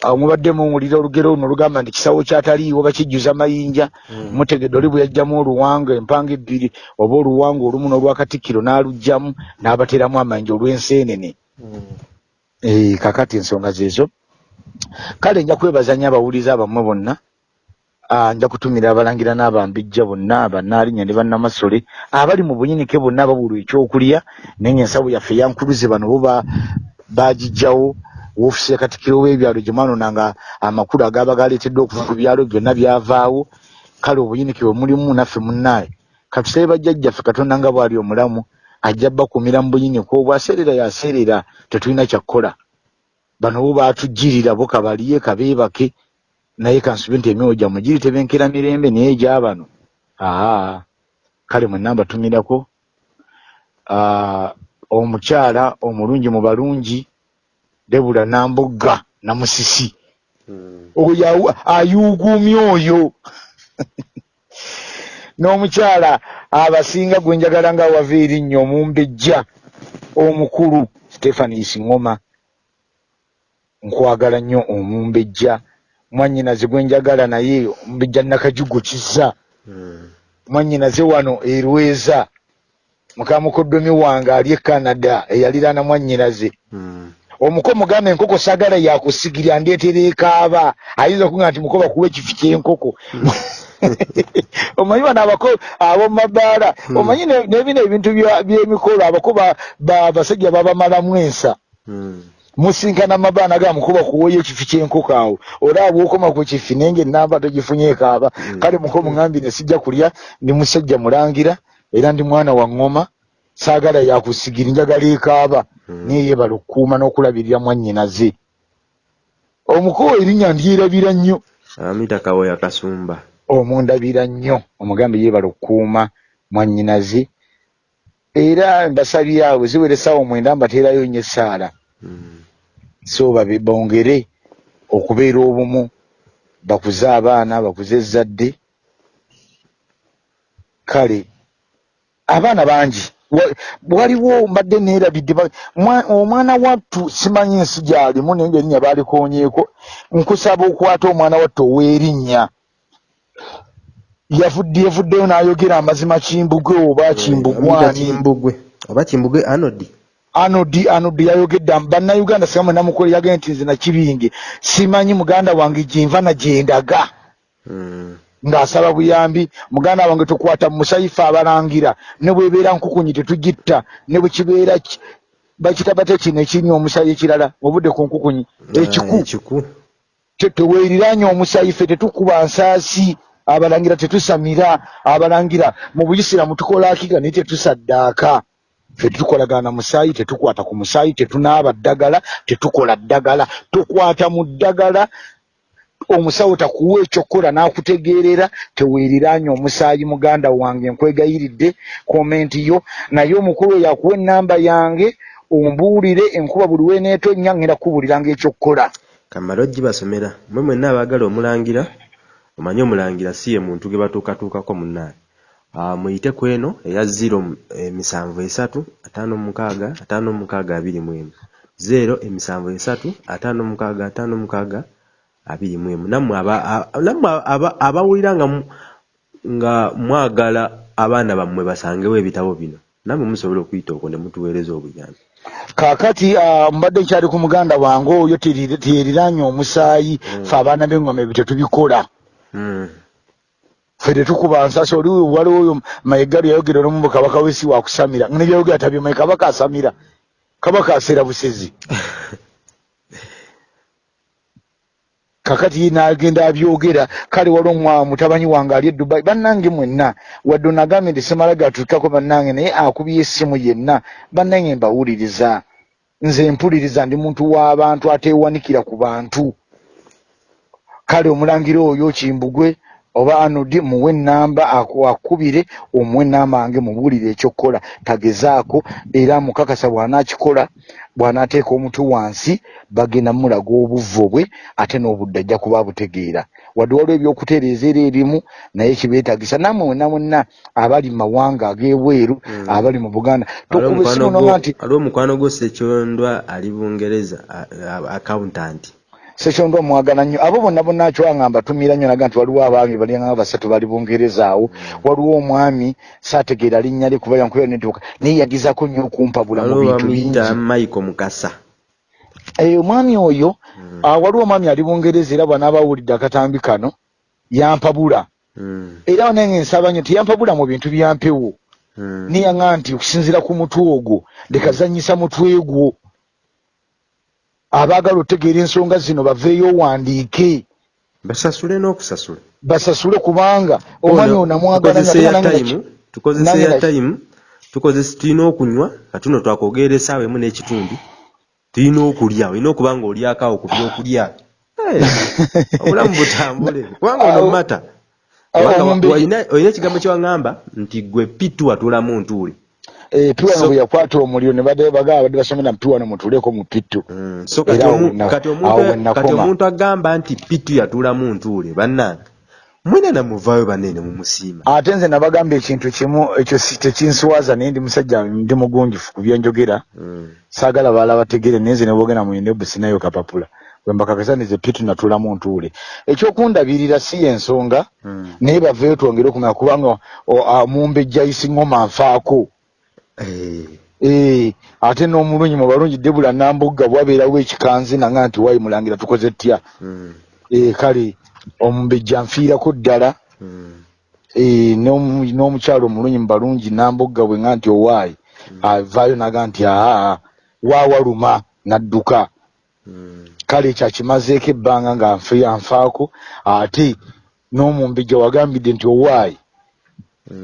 awo mubadde muwulira olugero luno olugamba nti kisawo kyataliiwo bakijjuza mayinja. Mm. mutegedde oli bwe yajjamu oluwanga empanga ebbiri oba oluwanga olumu n'olwakatikkiro n'alugjamu n'abateeramu amayinja olw'enseenene Mm. Eh, kakati ensonga zeezo kale nja kwebaza nnyo abawuliza abammwe bonna nja kutumira abalangira n'abambijja bonna bannaalinya ne bannamasole abali mu bunyinike bonna ababulwa ekyokulya naye ensawo yaffe eyankuluze bano bo ba- bagiggyawo woofiisi ya katikkiro w'ebyalo gye mwanonanga amakulu agaaba galeeteddwa okuva ku byalo byonna byavaawo. Kale obuyinike bwe mulimu naffe munnaaye katusabe bajjajjaffe katonda nga bw'ali omulamu ajja bakumira mu buyinike obwo aseerera yaseerera tetulina kyakkola bano bo baatujjirira bo kabaliye kabeebake naye kansube nti emyoyo gyammwe giri tebenkera mirembe naye egyabano aa kale mwenna mbatumirako omukyala omulungi mu balungi debula nambugga namusisi Mm. oyo ayuuguumya oyo. N'omukyala abasinga gwe njagala nga wava erinnya omumbejja omukulu stefanis ngoma nkwagala nnyo omumbejja. Mwannyinaze gwe njagala naye omumbejja nakajugo kizza. Mm. mwannyinaze wano erweza. Mukamukoddomi wange ali e canada eyaliraana mwannyinaze. Mm. Omuko mugamba enkoko sagala yakusigirya ndeetera ekaaba ayinza okuga nti muko bakuwa ekifi kyenkoko omanyi bano abako ab'omumabaala Hmm. omanyi ne- nebino ebintu by'emikolo abako ba- ba- basajja babamalamu ensa Mm. musinkana mabaana ga mukuba kuwoya ekifi kyenkoko awo olaba bwokoma ku kifi naye ngaenamba togifunye ekaaba Mm. kale muko mugambi ne sijja kulya ndi musajja mulangira era ndi mwana wa ŋŋoma saagala yakusigiri njagala ekaaba. Naye yebala okukuuma n'okulabirira mwannyinaze? Omuko erinnya ndyerabira nnyo. Amita kawoya kasumba omundabira nnyo. Omugambe yeebala okukuuma mwannyinaze. Era mbasabye awo ziwere essaawa mwenda mbateerayo nnyo essaala. Mm. so babe bongere okubeera obumu bakuze abaana bakuze ezzadde. Kale abaana bangi waliwo mbadde neerabidde omwana wattu simanyi ensi gyalimu naye ngaerinnya baalikonyeeko nkusaba okwata omwana wattu ow'erinnya. Yavudde yavuddeyo n'ayogera amazima kimbugwe oba Amita kimbugwani oba kimbugwe anodi anodi anodi yayogedde bannayuganda singa mwenamukole yagende nti nze nakibinge simanyi muganda wange gyenva nagyendaga Mm. Ng'asaba buyambi. Muganda wange tukwata mu musaifu abalangira ne bwebeera nkukunyi tetugitta ne bwe kibeera ki- bakita bate kino ekinywa omusayi ekirala obudde ku nkukunyi ekiku. Ah, ekiku. Te- teweeriranye omusaife tetukuba nsaasi abalangira tetusamira abalangira mu buyisiramu tukola akiga naye tetusaddaaka. Ffe tetukolagana na musaayi tetukwata ku musaayi tetunaaba ddagala tetukola ddagala tukwata mu ddagala omusawo takuwa ekyokukola n'akutegeerera teweeriranye omusaayi muganda wange nkwegayiridde komenti yo. Naye omukulu oyo akuwa ennamba yange ombuulire enkuba buli weneetonnya ngenda kubuuliranga ekyokukola. Kamala ogibasomera mwe mwenna abaagala omulangira omanye omulangira si ye muntu ge batuukatuukako munnaye Ah, muyite ku eno eya ziro emisanvu esatu ataano mukaaga ataano mukaaga abiri mu emu zero emisanvu esatu ataano mukaaga ataano mukaaga abiri mu emu. Nammwe abawulira nga nga mwagala abaana bammwe basangewo ebitabo bino. Nammwe musobola okuyita okwo ne mutuweereza obuyambi. Kaakati ah, mbadde nkyali ku muganda wange oyo teyeriranye omusaayi Mm. fe abaana b'engoma ebyo tetubikola. Mm. ffe tetukuba nsasi oli waliwo oyo mayegalu yayogera nomu mu kabaka w'ensi wakusamira nebyayogera tabyemaye kabaka asamira. Kabaka aseera busezi kakati ye n'agenda abyogera kale wali omwa mutabanyi wange ali e dubai bannange mwenna. Wadde onagambye nti semala gatuukako bannange naye akubye essimu yenna. Bannange mbawuliriza. Nze mpuliriza ndi muntu w'abantu ateewanikira ku bantu. Kale omulangira oyo kimbugwe oba anodi muwe ennamba aku- akubire omuwe ennamba wange mubuulire ekyokukola tagezaako era mukakasa bw'anaakikola bw'anaateeka omutwe wansi bagenda mulaga obuvvo bwe ate n'obudde ajja kuba abutegeera. Wadde waliwo ebyokutereeza era erimu naye kibeetagisa. Nammwe mwenna mwenna abali mu mawanga ag'ebweru Mm. abali mu buganda tokuba gwo- nonga nti waliwo mukwano gwo sekyondwa ali bungereza accountant sekyondo omwagala nnyo. Abo bonna bonna akyowanga mbatumira nnyo naga nti waliwo abaami balinganga basatu bali bungereza awo waliwo omwami saategeera linnya lye kuba yankuba netooka naye yagezaako nnyo okumpabula mu bintu bingi. michael mukasa. Eh, omwami oyo Mm. ah, waliwo omwami ali bungereza era bwanaaba awulidde akatambi kano yampabula. Mm, era nange nsaba nnyo teyampabula mu bintu byampewo mm. niyaŋa nti okusinziira ku mutwe ogwo lekazanyisa mutwe gwo abaagala otegeera ensonga zino baveeyo owandiike. Basasule n'okusasula. Basasule kubanga Ono, ono namwagala tukozesa tulina okunywa katuno twakogerera essaawa emu n'ekitundu tulina okulya olina okuba nga olyakaawo ku byokulya. Eh, obulamu butambule. Kubanga ono mata olina ekigambo kyewaŋŋamba nti gwe pitu watulamu ntuule piwano So- bwe yakwata omuliro ne badde bagamba badde basomera mu piwano mutuuleko mu pitu Mm, so kati omuntu kati koma. omuntu agamba nti pitu yatuulamu ntuule bannange mwena namuvaayo banene mumusiima ate nze nabagamba ekintu kimu ekyo si- tekinsiwaza naye ndi musajja ndi mugunjufu ku byenjogera. Mm, saagala baala bategere naye nze nebogenda mu yindebu sinayo kapapula. Wembakakasanize pitu natuulamu ntuule. Ekyokundabirira si yensonga mm. naye baveeyo twongere okumanya kubanga o- a- mumbejja isi ngoma nfaako Eh, Eh, ate n'omulunyi mu balungi debula nambugga bwabeerawo ekikanzi nanga nti wayi mulangira tukoze tutya Mm. Eh, kale omumbejja nfiirako ddala Mm. Eh, n'omu- n'omukyalo omulunyi mu balungi nambugga bwe nga nti owaayi avaayo naga nti aa waawaluma n'adduka Mm. kale kyakimazeeko ebbanga nga nfe- anfaako ate n'omumbejja wagambidde nti owaayi Mm.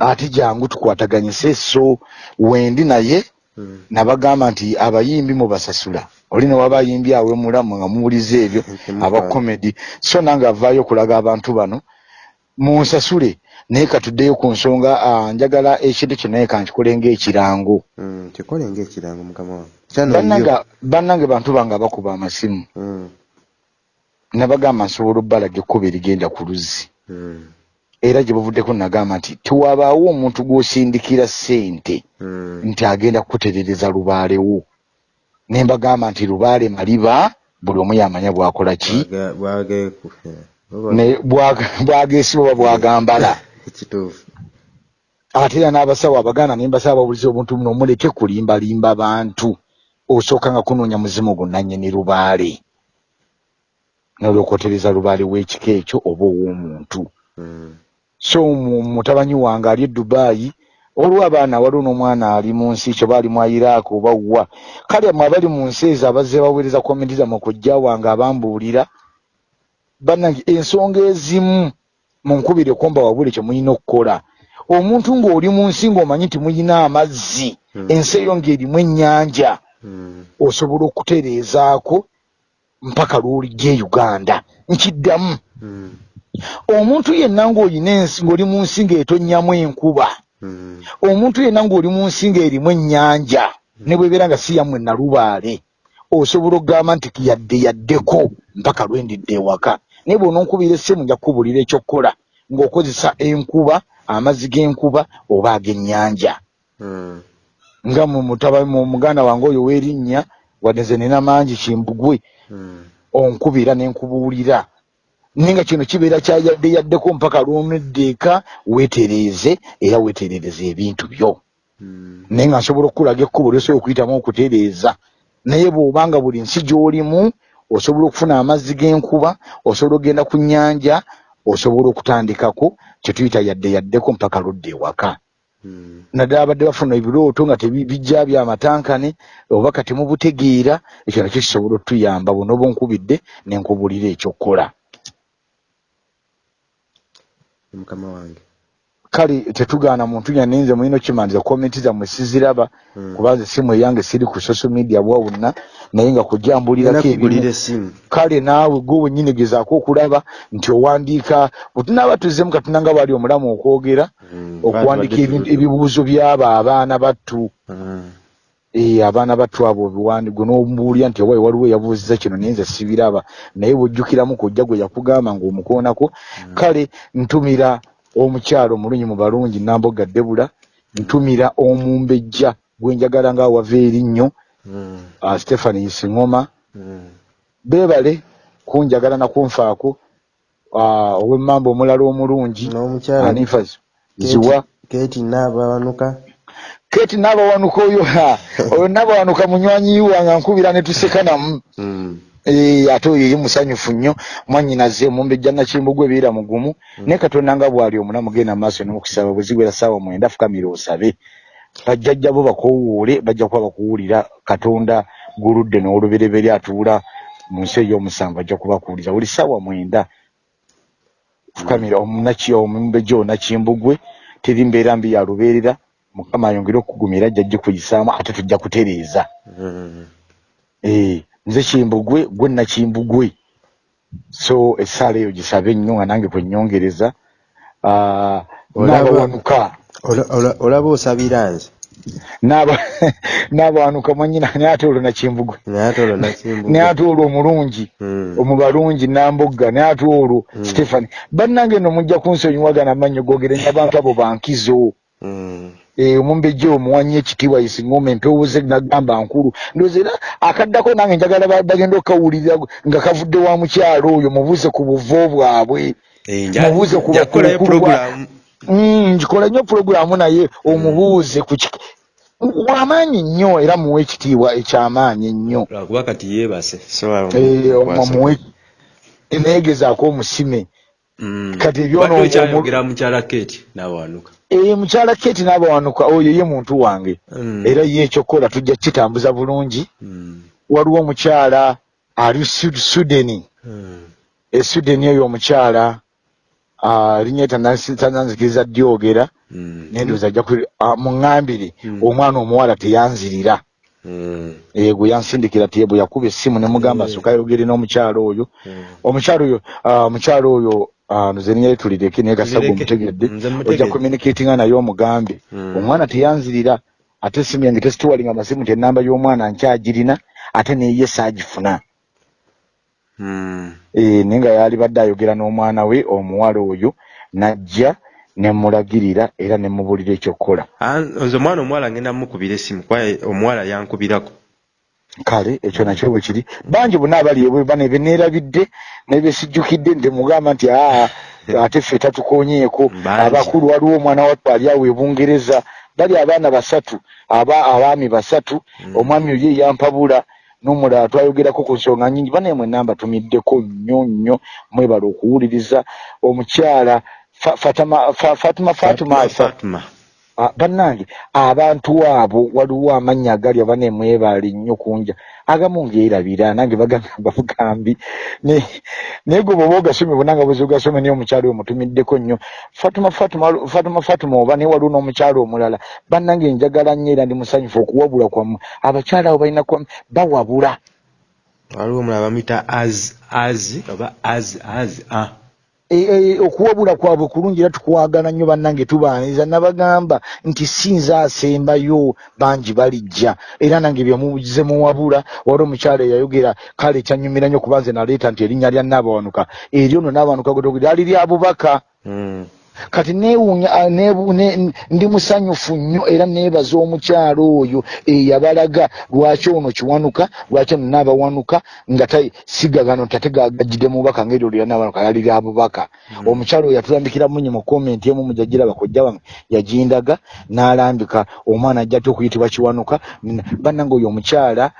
Ate jangu tukwataganyise so wendi naye Mm. nabagamba nti abayimbi mubasasula oli ne waba ayimbi awe mulamu nga muwuliza ebyo Ntemukwata. aba comedy so nange avaayo okulaga abantu bano munsasule naye katuddeyo ku nsonga ah, njagala ekintu kino naye kankikole Mm. kyano bannange bantu bange abakuba amasimu Mm. nabagamba nsobola obbalaga ekkuba erigenda ku luzzi Mm. Era gye buvuddeko nagamba nti tiwabaawo omuntu gw'osindikira ssente Mm. nti agenda kukuterereza lubaalewo ne mbagamba nti lubaale maliba buli omu yamanya bwakola ki? Bwageesiba oba bwagambala. Ate era n'abasawo abaganda ne mbasaba babuliza obuntu buno muleke kulimbalimba bantu. Osooka nga kunoonya muzimu gunnannyini lubaale. Nolwokwotereza lubaale w'ekika ekyo oba ow'omuntu. Mm. So mu- mutabanyi wange ali e dubaayi olwo abaana waliwo n'omwana ali mu nsi kyo baali mu iraaka oba wa kale mwe abali mu nsi ezo abazze baweereza komenti zammwe kujja wange abambuulira bannange ensonga ezimu munkubire komba wabule kye mulina okukola omuntu ng'oli mu nsi ng'omanyi nti muyina amazzi Mm. ensi eyo ng'erimu ennyanja Mm. osobola okutereezaako mpaka lw'olijja e uganda nkiddamu Mm. Omuntu yenna ng'oli mu nsi ng'etonnyamu enkuba Mm. omuntu yenna ng'oli mu nsi ng'erimu ennyanja ne bwebeera nga si yammwe nalubaale osobola okugamba nti yadde yaddeko mpaka lwendidde ewaka. Naye bw'ononkubira essimu nja kukubuulira ekyokkola ng'okozesa enkuba amazzi g'enkuba oba ag'ennyanja. Mm. nga muganda wange oyo w'erinnya wadde nze nina mangi kimbugwe onkubira ne nkubuulira naye nga kino kibeera kyayadde yaddeko mpaka lw'onedda eka weetereeze era weeterereze ebintu byo Mm. naye nga nsobola okukulaga ekkubo lyosobola okuyitamu okutereeza naye bw'obanga buli nsi gy'olimu osobola okufuna amazzi g'enkuba osobola okgenda ku nnyanja osobola okutandikako kye tuyita yadde yaddeko mpaka ludda ewaka Mm. naddala abadde bafuna ebirooto nga tebijja byamatankane oba kati mubutegeera ekyo nakyo kisobola otuyamba bw'onooba onkubidde ne nkubuulira ekyokkola mukama wange kale tetugaana muntu yanne nze mulina okimaniriza komenti zammwe siziraba Mm. kubanza essimu eyange siri ku social media bwawonna naye nga kujambulirako ebimu kale naawe gwe wennyini gezaako okulaba nti owandiika bwe tunaaba tuzzemu katonda nga bwali omulamu okwogera Mm. okuwandiika ebibuuzo by'abo abaana battu Mm. Eh, abaana battu abo obiwandi gwe n'omubuulira nti owaayi waliwo eyabuuziza kino naye nze sibiraba. Naye bw'ojjukiramu kujja gwe yakugamba ng'omukoonako kale ntumira omukyalo omulunyi mu balungi namboga debula ntumira omumbejja gwe njagala nga wava erinnyo Mm. uh, stephanie singoma. Mm. beebale kunjagala nakunfaako uh, ow'emmamba omulala omulungi n'omukyala anifas ziwa. Keeti naabawanuka keti naabawanuka oyo ha, oyo naabawanuka munywanyi wange nkubira ne tuseka namu Mm. Eh, ate oyo ye musanyufu nnyo mwannyinaze omumbejja nakimbugwe ebeera mugumu naye katonda nga bw'ali omulamu genda maaso nemukusaba bwe ziwera ssaawa mwenda fukamira osabe. Bajjajja bo bakoowuule bajja kuba bakuwulira katonda guludde n'olubereberye atuula mu nsi ey'omusanvu ajja kubakuwuliza buli ssaawa mwenda. Fukamira omunaki omumbejja onakimbugwe teri mbeera mbi ya lubeerera mukama ayongere okugumira ajja gikuyisaamu ate tujja kutereeza. Mm. Eh, nze kimbugwe gwe nakimbugwe. So essaala eyo gisabe nnyo nga nange kwennyongereza Ah, n'abawanuka Ola- ola- olaba osabira nze. N'aba n'abawanuka mwanyina naye ate olwo nakimbugwe. Naye ate olwo omulungi. Mm. omubalungi nambogga naye ate olwo Mm. stephani bannange nno mujja kunsonyiwagana amannyo gogerenya abantu abo bankizo omumbejja omuwanyi ekitiibwa yesingoma empewo ze nagamba nkulu. Ndowooza era akaddako nange njagala ba- bagenda okukawulira nga kavudde wa mukyalo oyo mubuuze ku buvo bwabwe. Eh, mubuuze ku nja kukolayo bakulu bwa- puroguramu Mm, ngikola nnyo pulogulaamu naye omubuuze ku wamaanyi nnyo era muwe ekitiibwa ekyamaanyi ennyo lwakuba kati yeebase Eh, muwe neegezaako omusime. Mm. kati ebyono- Badde okyayogera mukyala keti n'abawanuka Eh, mukyala keti n'abawanuka oyo ye muntu wange Mm. era ye ekyokukola tujja kitambuza bulungi Mm. waliwo omukyala ali Sud- sudeni Mm. e sudeni eyo omukyala ah, linnya tananzikiriza dyogera Mm. nendoza ajja ku muŋŋambire Mm. omwana omuwala teyanzirira Mm. ego yansindikira ti bwe yakuba essimu ne mugamba Mm. asooka yogere n'omukyala oyo Mm. omukyala oyo ah, omukyala oyo nze ninyali tulireke naye gasago omutegedde Nze ojja mutegedde. communicatinga naye omugambe Mm. omwana teyanzirira ate essimu yange tesituwalinga amasimu ti enamba y'omwana nkyagirina ate neye saagifuna Mm. Eh, naye nga yali badde ayogera n'omwana we omuwala oyo najja nemulagirira era nemubuulira ekyokukola nze omwana omuwala ngenda mukubira essimu kuba omuwala yankubirako kale ekyo nakyo bwe kiri. Bangi bonna abali ebwe bane beneerabidde nebesijjukidde nti mugamba nti aa ate ffe tatukonyeeko abakulu waliwo omwana wattu ali awo e bungereza. Bali abaana basatu aba abaami basatu. Omwami oyo eyampabula n'omulala twayogerako ku nsonga nyingi banaye mwe namba tumiddeko nnyo nnyo mwebala okuwuliriza omukyala Fa- Fatama- Fa- fatima fatuma fatuma. Ah, bannange abantu abo waliwo amannya agali aba nemwebaala ennyo kunja agamu ngeerabira nange bagamba bugambi Ne- naye gwe bwoba ogasomye bonanga bwezi ogasome naye omukyalo oyo mutumiddeko nnyo. Fatuma fatuma oba naye waliwo n'omukyalo omulala bannange njagala nnyo era ndi musanyufu okuwabula kwammwe. Abakyala abo balina kwa bawabula. Waliwo omulala bamuyita az az oba az az ah. E- e- okuwabula kwabwe kulungi era tukwagala nnyo bannange tubaaniza nabagamba nti si nze asembayo bangi balijja. Era nange byemuze muwabula wali omukyala eyayogera kale kyanyumira nnyo kuba nze naleeta nti erinnya lya naabawanuka eryo nno naabawanuka lyali lya bubaka. Mm. Kati neewuunya ndi musanyufu nnyo era neebaza omukyalo oyo eyabalaga lwaki ono kiwanuka? Lwaki ono naabawanuka? Nga ta- siga gano tate gagajjidde mubaka ngaeryo lya naabawanuka yali lya bubaka. Omukyalo oyo yatulambikira munye mu komenti emu mujagiraba kojja wange yagindaga n'alambika omwana ajja ate okuyitibwa kiwanuka? Bannange oyo omukyala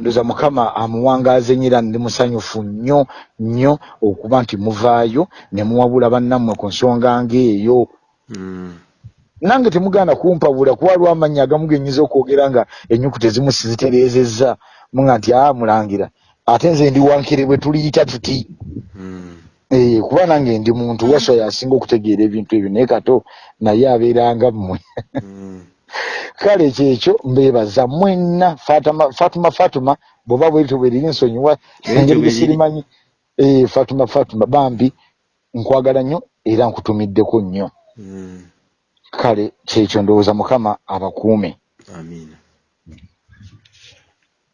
ndoza mukama amuwangaaze nnyo era ndi musanyufu nnyo nnyo okuba nti muvaayo ne muwabula bannammwe ku nsonga ng'eyo Mm. nange temugaana kumpabula kuba lwa amannya agamu genyinza okwogera nga ennyukuta ezimu sizitereezezza muga nti aa mulangira ate nze ndi wankere bwe tuliyita tuti Mm. Eh, kuba nange ndi muntu waswa yasinga okutegeera ebintu ebyo naye kato naye abeeranga mmwe Mm. kale kyekyo mbeebaza mwenna fatuma fatuma fatuma bw'oba bwerito bweriri nsonyiwa engeri gesirimanyi Eh, fatuma fatuma bambi nkwagala nnyo era nkutumiddeko nnyo. Mm. kale kyekyo ndowooza mukama abakuume. Amiina